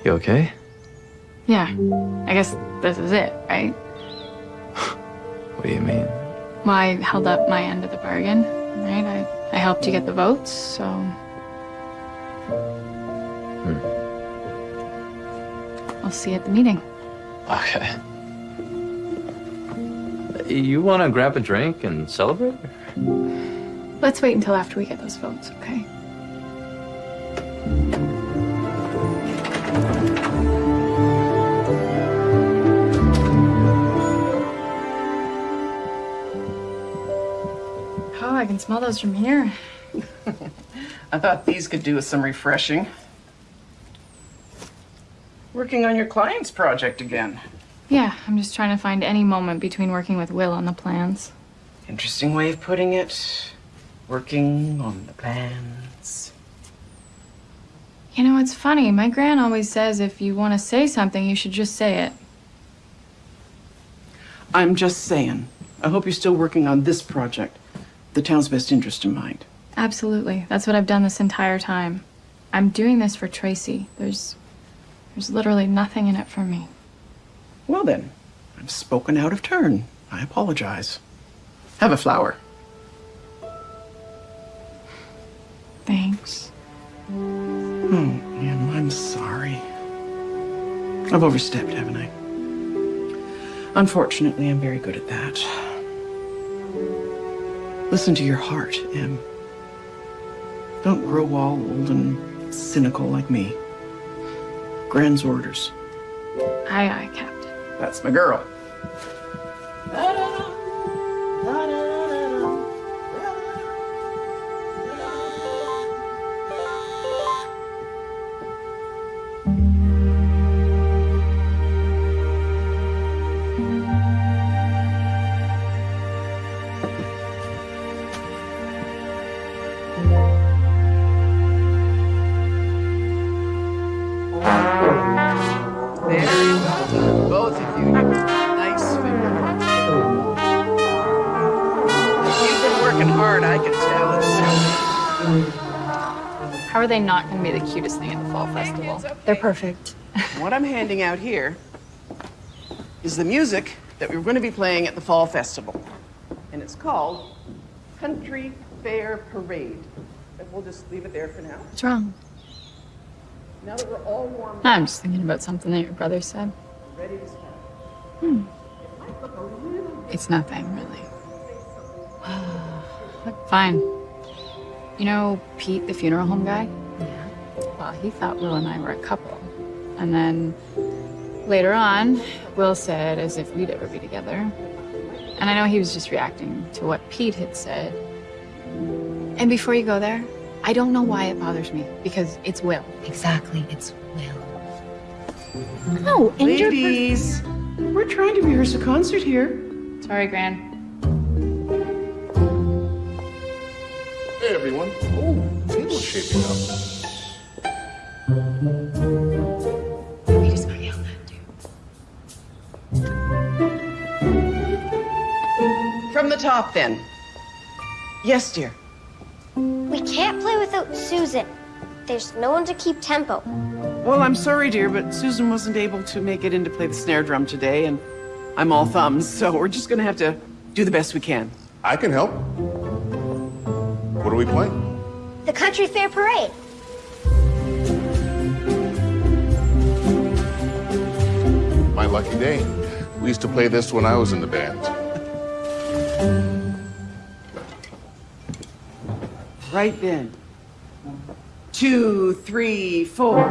You okay? Yeah. I guess this is it, right? What do you mean? Well, I held up my end of the bargain, right? I, I helped you get the votes, so hmm. I'll see you at the meeting. Okay. You want to grab a drink and celebrate? Let's wait until after we get those votes, okay? I can smell those from here. I thought these could do with some refreshing. Working on your client's project again. Yeah, I'm just trying to find any moment between working with Will on the plans. Interesting way of putting it. Working on the plans. You know, it's funny. My gran always says if you want to say something, you should just say it. I'm just saying. I hope you're still working on this project. The town's best interest in mind. Absolutely. That's what I've done this entire time. I'm doing this for Tracy. There's there's literally nothing in it for me. Well then, I've spoken out of turn. I apologize. Have a flower. Thanks. Oh, man, I'm sorry. I've overstepped, haven't I? Unfortunately, I'm very good at that. Listen to your heart, Em. Don't grow all old and cynical like me. Gran's orders. Aye, aye, Captain. That's my girl. Very they not going to be the cutest thing at the fall festival? They're perfect. What I'm handing out here is the music that we're going to be playing at the Fall Festival. And it's called Country Fair Parade. And we'll just leave it there for now. What's wrong? Now that we're all warmed I'm just thinking about something that your brother said. ready to start. Hmm. It's nothing, really. Fine. You know Pete, the funeral home guy? Yeah. Well, he thought Will and I were a couple. And then later on, Will said as if we'd ever be together. And I know he was just reacting to what Pete had said. And before you go there, I don't know why it bothers me, because it's Will. Exactly, it's Will. Oh, and your per- Ladies, we're trying to rehearse a concert here. Sorry, Gran. Table's shaping up. We just got yelled at, dude. From the top, then. Yes, dear. We can't play without Susan. There's no one to keep tempo. Well, I'm sorry, dear, but Susan wasn't able to make it in to play the snare drum today, and I'm all thumbs, so we're just gonna have to do the best we can. I can help. What are we playing? The Country Fair Parade. My lucky day. We used to play this when I was in the band. Right then. Two, three, four.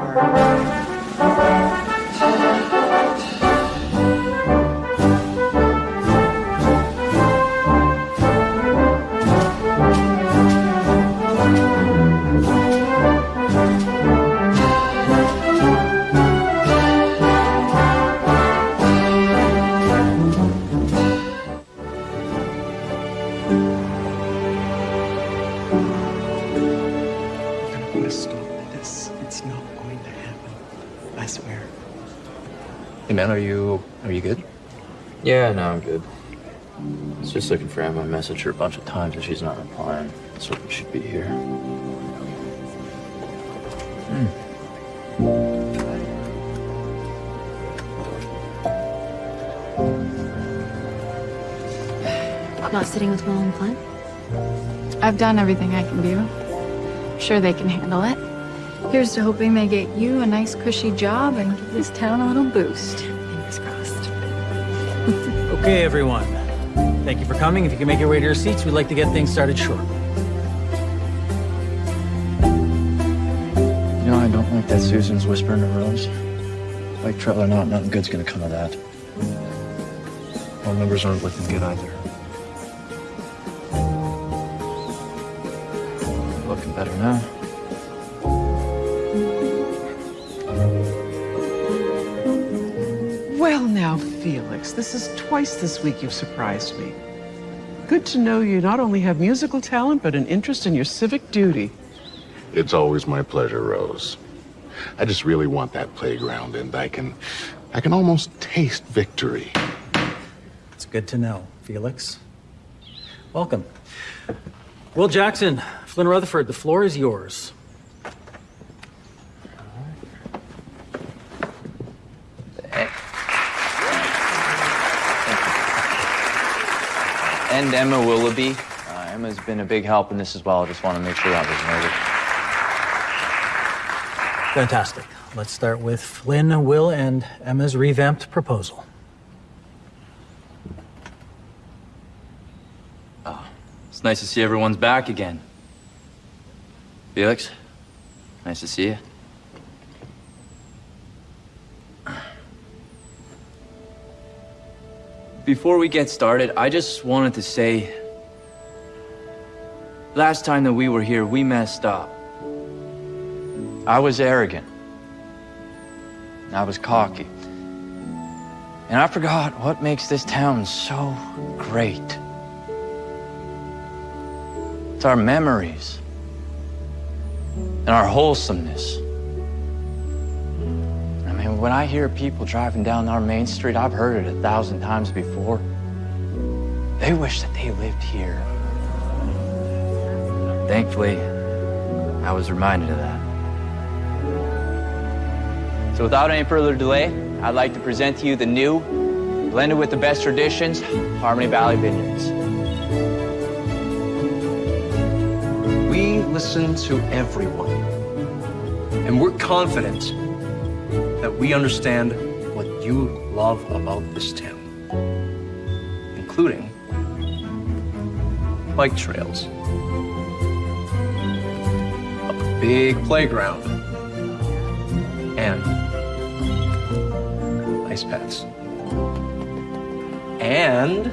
Man, are you are you good? Yeah, no, I'm good. I was just looking for Emma. I messaged her a bunch of times and she's not replying. So she should be here. Hmm. Not sitting with Will and Flynn? I've done everything I can do. Sure they can handle it. Here's to hoping they get you a nice cushy job and give this town a little boost. Fingers crossed. Okay, everyone. Thank you for coming. If you can make your way to your seats, we'd like to get things started shortly. You know, I don't like that Susan's whispering to Rose. Like trail or not, nothing good's gonna come of that. Our numbers aren't looking good either. Felix, this is twice this week you've surprised me. Good to know you not only have musical talent, but an interest in your civic duty. It's always my pleasure, Rose. I just really want that playground, and I can, I can almost taste victory. It's good to know, Felix. Welcome. Will Jackson, Flynn Rutherford, the floor is yours. And Emma Willoughby. Uh, Emma's been a big help in this as well. I just want to make sure that was noted. Fantastic. Let's start with Flynn, Will, and Emma's revamped proposal. It's nice to see everyone's back again. Felix, nice to see you. Before we get started, I just wanted to say last time that we were here, we messed up. I was arrogant. I was cocky. And I forgot what makes this town so great. It's our memories and our wholesomeness. I mean, when I hear people driving down our main street, I've heard it a thousand times before. They wish that they lived here. Thankfully, I was reminded of that. So without any further delay, I'd like to present to you the new, blended with the best traditions, Harmony Valley Vineyards. We listen to everyone. And we're confident that we understand what you love about this town, including bike trails, a big playground, and ice pads. And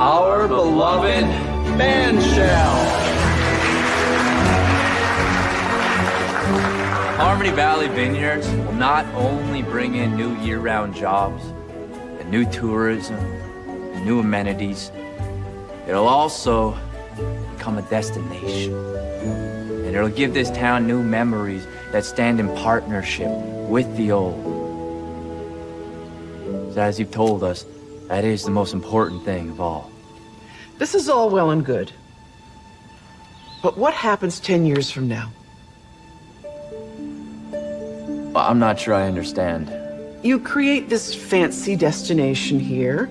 our beloved band shell. Harmony Valley Vineyards not only bring in new year-round jobs and new tourism and new amenities, it'll also become a destination. And it'll give this town new memories that stand in partnership with the old. So as you've told us, that is the most important thing of all. This is all well and good. But what happens 10 years from now? Well, I'm not sure I understand. You create this fancy destination here,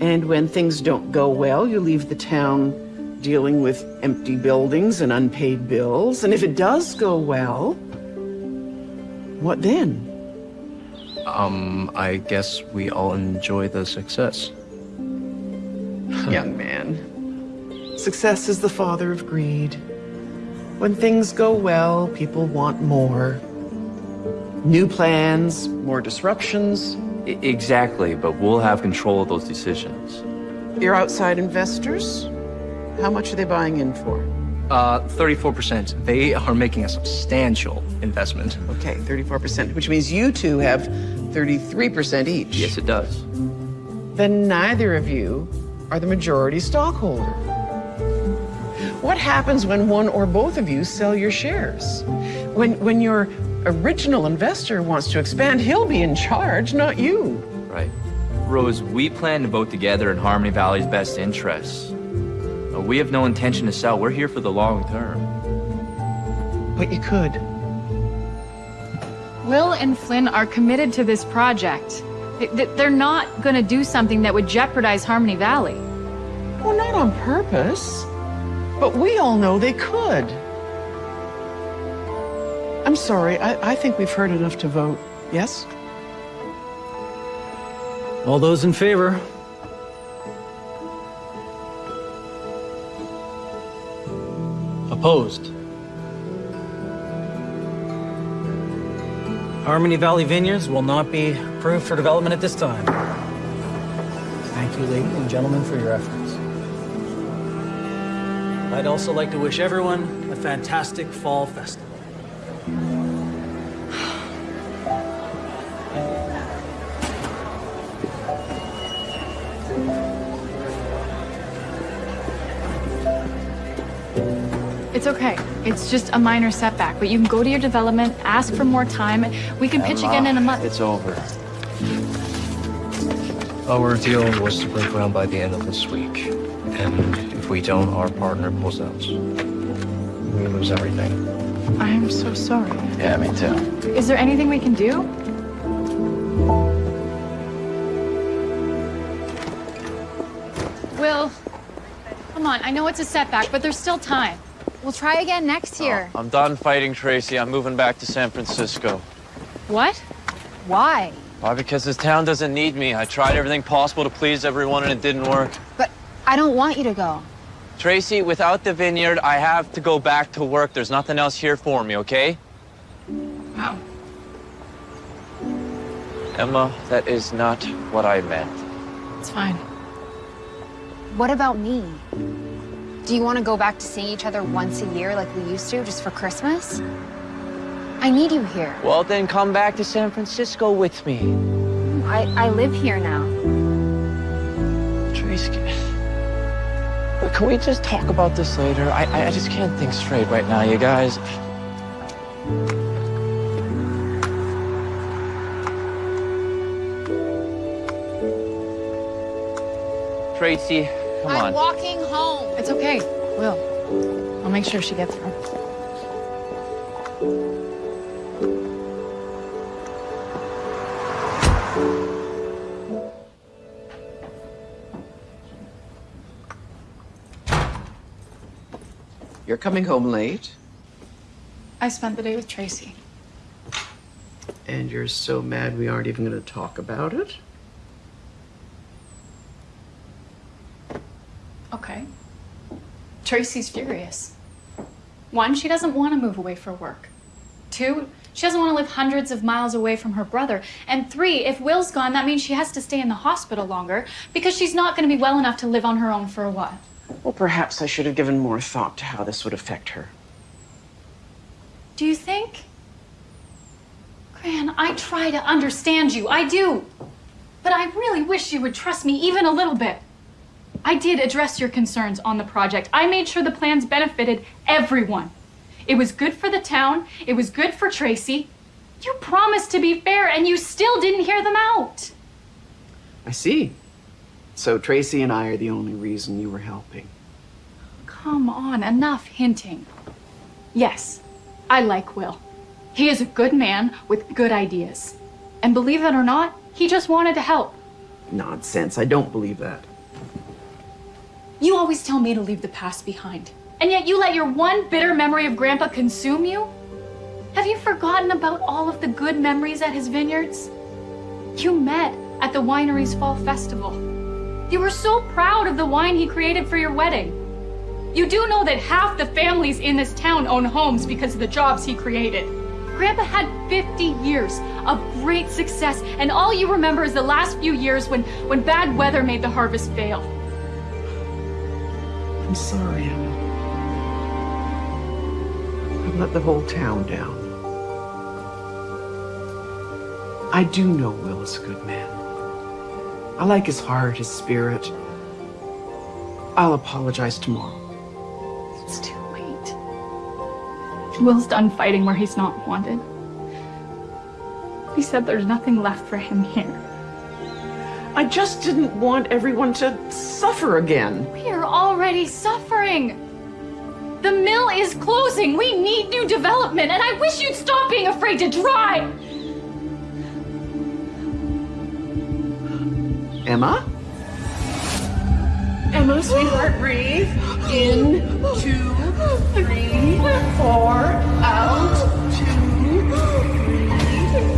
and when things don't go well, you leave the town dealing with empty buildings and unpaid bills. And if it does go well, what then? Um, I guess we all enjoy the success. Young man, success is the father of greed. When things go well, people want more. New plans, more disruptions. I- exactly, but we'll have control of those decisions. Your outside investors? How much are they buying in for? Uh, 34%. They are making a substantial investment. Okay, 34%, which means you two have 33% each. Yes, it does. Then neither of you are the majority stockholder. What happens when one or both of you sell your shares? When, when your original investor wants to expand, he'll be in charge, not you. Right. Rose, we plan to vote together in Harmony Valley's best interests. Uh, We have no intention to sell. We're here for the long term. But you could. Will and Flynn are committed to this project. They- they- They're not gonna do something that would jeopardize Harmony Valley. Well, not on purpose. But we all know they could. I'm sorry. I, I think we've heard enough to vote. Yes? All those in favor? Opposed? Harmony Valley Vineyards will not be approved for development at this time. Thank you, ladies and gentlemen, for your efforts. I'd also like to wish everyone a fantastic fall festival. It's okay. It's just a minor setback, but you can go to your development, ask for more time. We can pitch again in a month. It's over. Our deal was to break ground by the end of this week. And if we don't, our partner pulls out. We lose everything. I'm so sorry. Yeah, me too. Is there anything we can do? Will, come on. I know it's a setback, but there's still time. We'll try again next oh, year. I'm done fighting Tracy. I'm moving back to San Francisco. What? Why? Why? Because this town doesn't need me. I tried everything possible to please everyone and it didn't work. But I don't want you to go. Tracy, without the vineyard, I have to go back to work. There's nothing else here for me, okay? Wow. Emma, that is not what I meant. It's fine. What about me? Do you want to go back to seeing each other once a year like we used to, just for Christmas? I need you here. Well, then come back to San Francisco with me. I, I live here now. Tracy, can, can we just talk about this later? I, I just can't think straight right now, you guys. Tracy, come on. I'm walking home. It's okay. Will. I'll make sure she gets there. You're coming home late, I spent the day with Tracy. and you're so mad we aren't even going to talk about it? Okay. Tracy's furious. One, she doesn't want to move away for work. Two, she doesn't want to live hundreds of miles away from her brother. And three, if Will's gone, that means she has to stay in the hospital longer because she's not going to be well enough to live on her own for a while. Well, perhaps I should have given more thought to how this would affect her. Do you think? Gran, I try to understand you. I do. But I really wish you would trust me even a little bit. I did address your concerns on the project. I made sure the plans benefited everyone. It was good for the town, it was good for Tracy. You promised to be fair, and you still didn't hear them out. I see. So Tracy and I are the only reason you were helping. Come on, enough hinting. Yes, I like Will. He is a good man with good ideas. And believe it or not, he just wanted to help. Nonsense. I don't believe that. You always tell me to leave the past behind. And yet you let your one bitter memory of Grandpa consume you? Have you forgotten about all of the good memories at his vineyards? You met at the winery's fall festival. You were so proud of the wine he created for your wedding. You do know that half the families in this town own homes because of the jobs he created. Grandpa had 50 years of great success, and all you remember is the last few years when, when bad weather made the harvest fail. I'm sorry, Emma. I've let the whole town down. I do know Will is a good man. I like his heart, his spirit. I'll apologize tomorrow. It's too late. Will's done fighting where he's not wanted. He said there's nothing left for him here. I just didn't want everyone to suffer again. We are already suffering. The mill is closing. We need new development, and I wish you'd stop being afraid to try. Emma? Emma, sweetheart, breathe. In, two, three, four, out, two,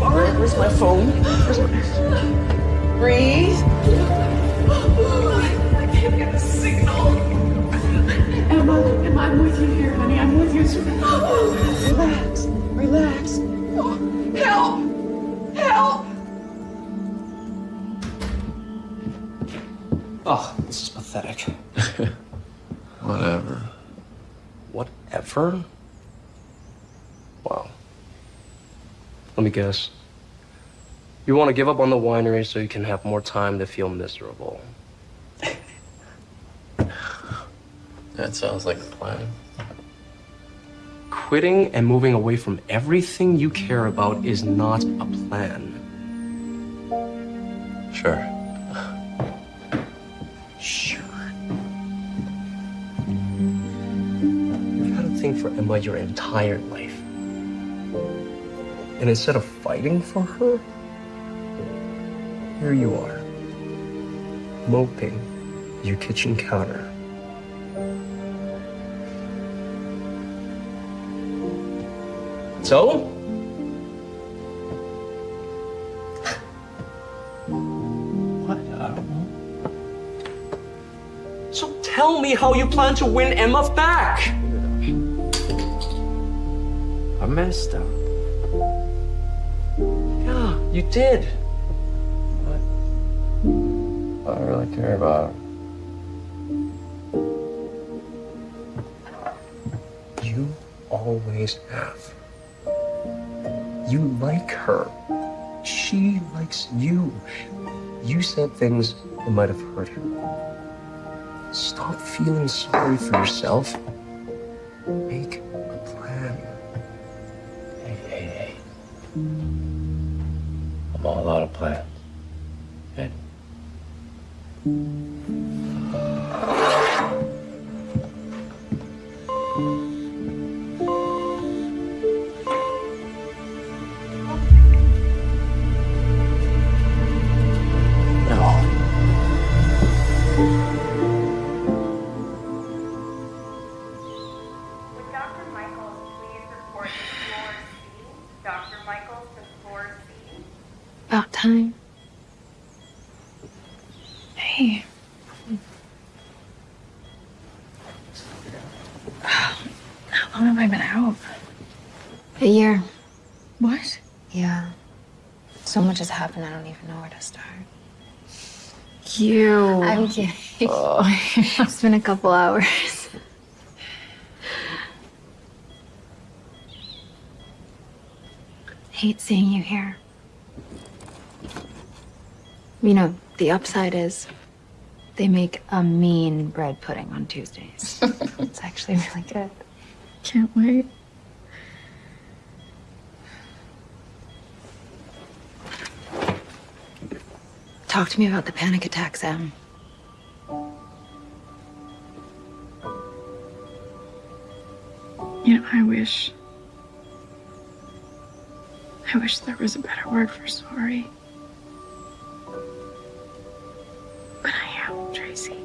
Where- where's my phone? Where's my... Breathe. I can't get a signal. Emma, Emma, I'm with you here, honey. I'm with you. Relax, relax. Help! Help! Oh, this is pathetic. Whatever. Whatever? Wow. Let me guess. You want to give up on the winery so you can have more time to feel miserable. That sounds like a plan. Quitting and moving away from everything you care about is not a plan. Sure. Sure. You've had a thing for Emma your entire life. And instead of fighting for her, here you are, moping your kitchen counter. So? What? I don't know. So tell me how you plan to win Emma back. I messed up. Yeah, you did. I care about You always have. You like her. She likes you. You said things that might have hurt her. Stop feeling sorry for yourself. Make a plan. Hey, hey, hey. I'm all out of plans. And no. Start. You. I'm kidding. Oh. it's been a couple hours. Hate seeing you here. You know, the upside is they make a mean bread pudding on Tuesdays. it's actually really good. Can't wait. Talk to me about the panic attack, Sam. You know, I wish. I wish there was a better word for sorry. But I am, Tracy.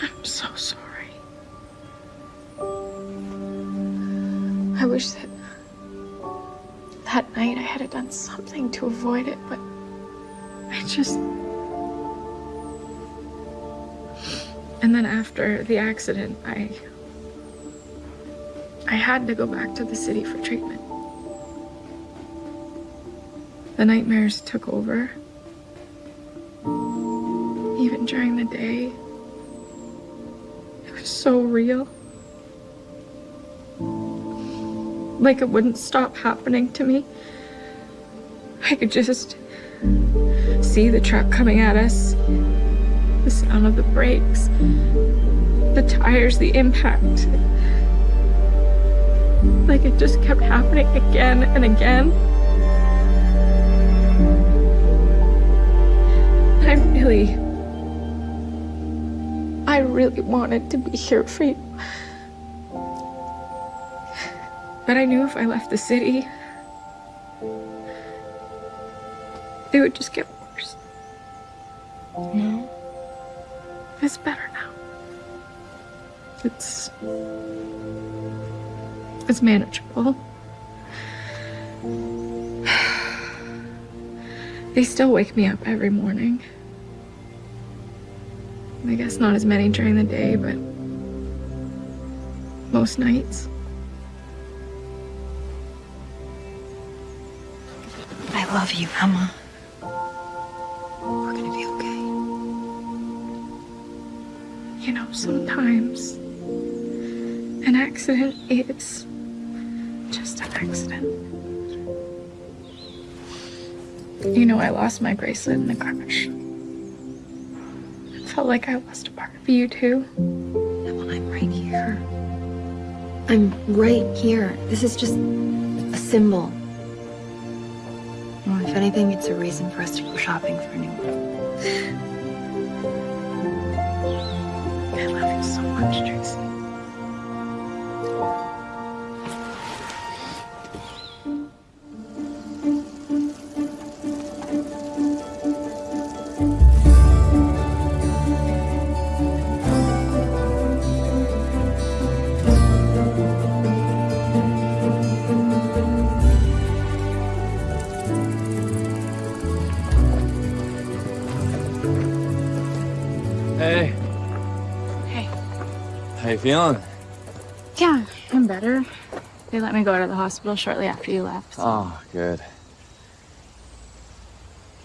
I'm so sorry. I wish that that night I had done something to avoid it, but just. And then after the accident, I. I had to go back to the city for treatment. The nightmares took over. Even during the day, it was so real. Like it wouldn't stop happening to me. I could just see the truck coming at us, the sound of the brakes, the tires, the impact. Like it just kept happening again and again. I really, I really wanted to be here for you. But I knew if I left the city, they would just get. No. It's better now. It's. It's manageable. They still wake me up every morning. I guess not as many during the day, but most nights. I love you, Emma. Sometimes an accident is just an accident. You know, I lost my bracelet in the crash. It felt like I lost a part of you too. Emma, I'm right here. I'm right here. This is just a symbol. Well, if anything, it's a reason for us to go shopping for a new one. Much. Feeling? Yeah, I'm better. They let me go out of the hospital shortly after you left. Oh, good.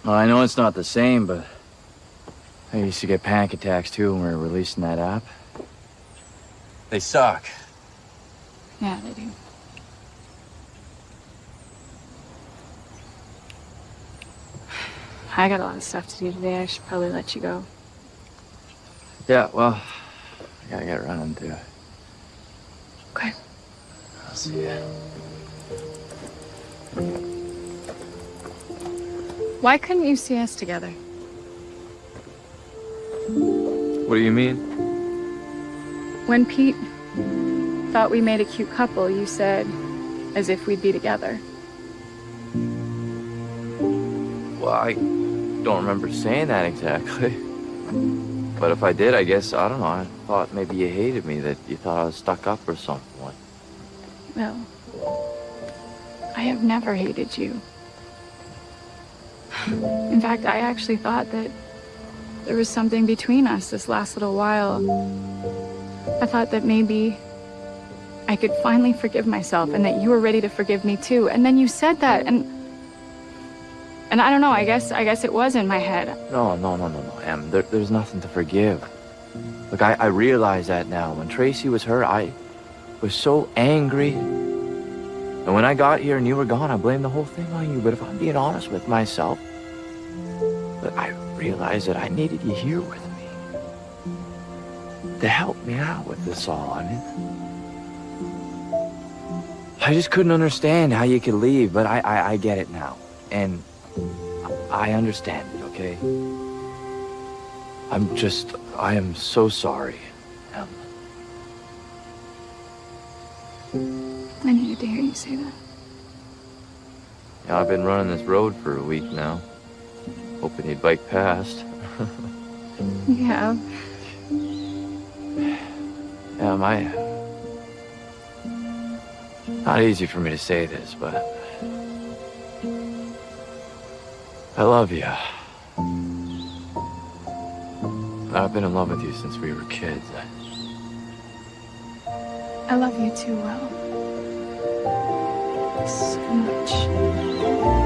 Well, I know it's not the same, but I used to get panic attacks too when we were releasing that app. They suck. Yeah, they do. I got a lot of stuff to do today. I should probably let you go. Yeah, well, I gotta get running too. Okay. I'll see ya. Why couldn't you see us together? What do you mean? When Pete thought we made a cute couple, you said, as if we'd be together. Well, I don't remember saying that exactly. But if I did, I guess, I don't know, I thought maybe you hated me, that you thought I was stuck up or something. Well, I have never hated you. In fact, I actually thought that there was something between us this last little while. I thought that maybe I could finally forgive myself and that you were ready to forgive me too. And then you said that and and I don't know, I guess I guess it was in my head. No, no, no, no, no, Em. There, there's nothing to forgive. Look, I, I realize that now. When Tracy was hurt, I was so angry. And when I got here and you were gone, I blamed the whole thing on you. But if I'm being honest with myself, look, I realized that I needed you here with me. To help me out with this all. I mean, I just couldn't understand how you could leave, but I, I, I get it now. And I understand okay? I'm just, I am so sorry. Em. I needed to hear you say that. Yeah, I've been running this road for a week now. Hoping you'd bike past. Yeah. Yeah, I... Not easy for me to say this, but... I love you. I've been in love with you since we were kids. I love you too well. So much.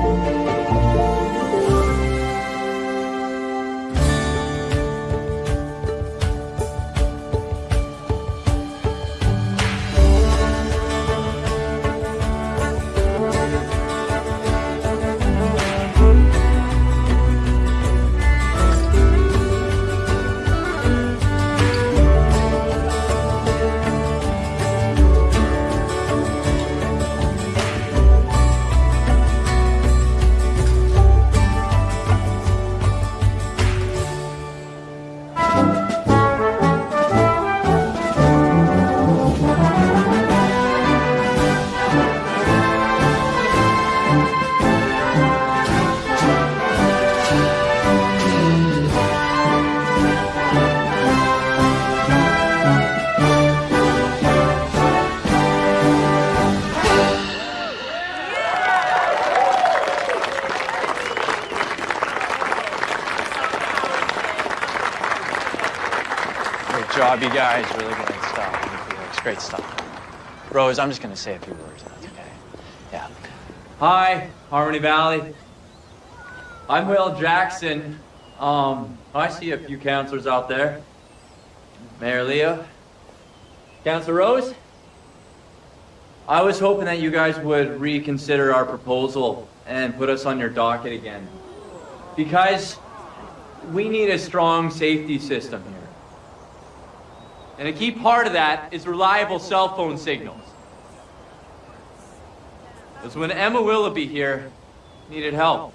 Rose, I'm just gonna say a few words. That's okay. Yeah. Hi, Harmony Valley. I'm Will Jackson. Um, I see a few councilors out there. Mayor Leo. Councilor Rose. I was hoping that you guys would reconsider our proposal and put us on your docket again. Because we need a strong safety system here. And a key part of that is reliable cell phone signals. Because when Emma Willoughby here needed help,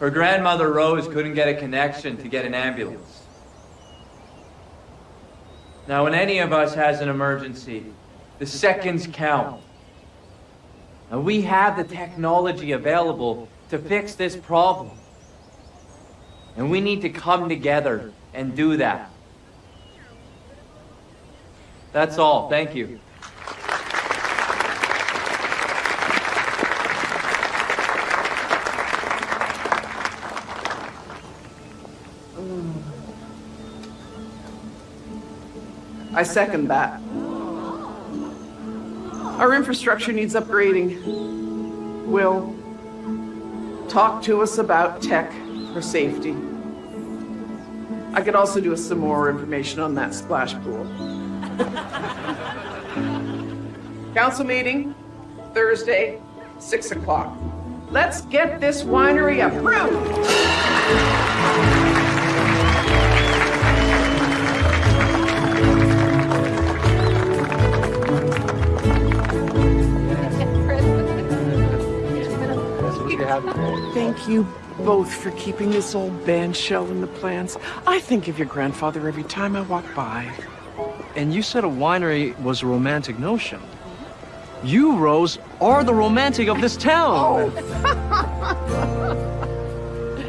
her grandmother Rose couldn't get a connection to get an ambulance. Now, when any of us has an emergency, the seconds count. And we have the technology available to fix this problem. And we need to come together and do that. That's all. Thank you. I second that. Our infrastructure needs upgrading. Will, talk to us about tech for safety. I could also do with some more information on that splash pool. Council meeting, Thursday, 6 o'clock. Let's get this winery approved! Thank you both for keeping this old band shell in the plans. I think of your grandfather every time I walk by. And you said a winery was a romantic notion. You, Rose, are the romantic of this town. Oh.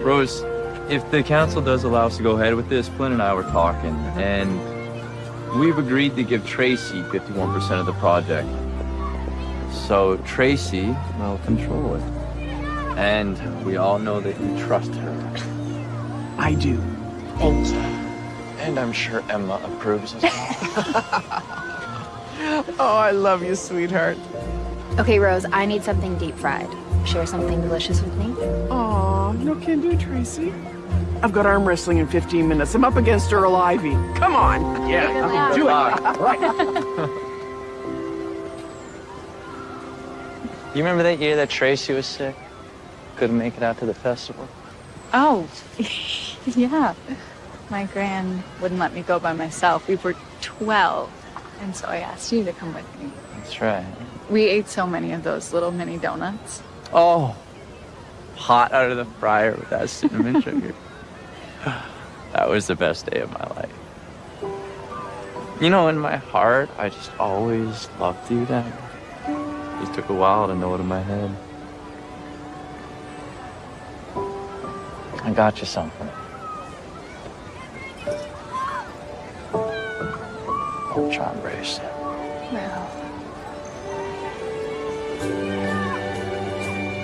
Rose, if the council does allow us to go ahead with this, Flynn and I were talking, mm-hmm. and we've agreed to give Tracy 51% of the project. So Tracy will control it. And we all know that you trust her. I do. Thank you. And I'm sure Emma approves as well. oh, I love you, sweetheart. Okay, Rose, I need something deep fried. Share something delicious with me? Aw, no can do, Tracy. I've got arm wrestling in 15 minutes. I'm up against Earl Ivy. Come on. Yeah, do it. Right. You remember that year that Tracy was sick? Couldn't make it out to the festival? Oh, yeah. My gran wouldn't let me go by myself. We were 12, and so I asked you to come with me. That's right. We ate so many of those little mini donuts. Oh, hot out of the fryer with that cinnamon sugar. That was the best day of my life. You know, in my heart, I just always loved you, Dad. It just took a while to know it in my head. I got you something. Charm bracelet. Well,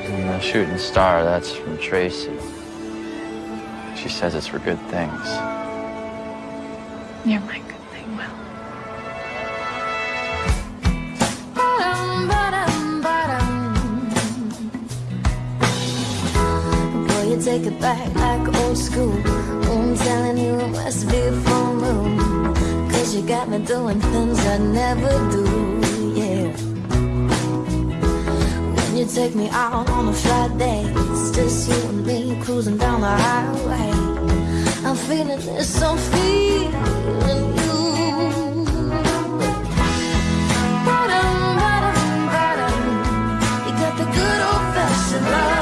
And the shooting star, that's from Tracy. She says it's for good things. you're my good thing, Will. take it back like old school. I'm telling you, it must be full moon. Cause you got me doing things I never do, yeah. When you take me out on a Friday, it's just you and me cruising down the highway. I'm feeling this, I'm feeling. Bottom, bottom, bottom. You got the good old fashioned love.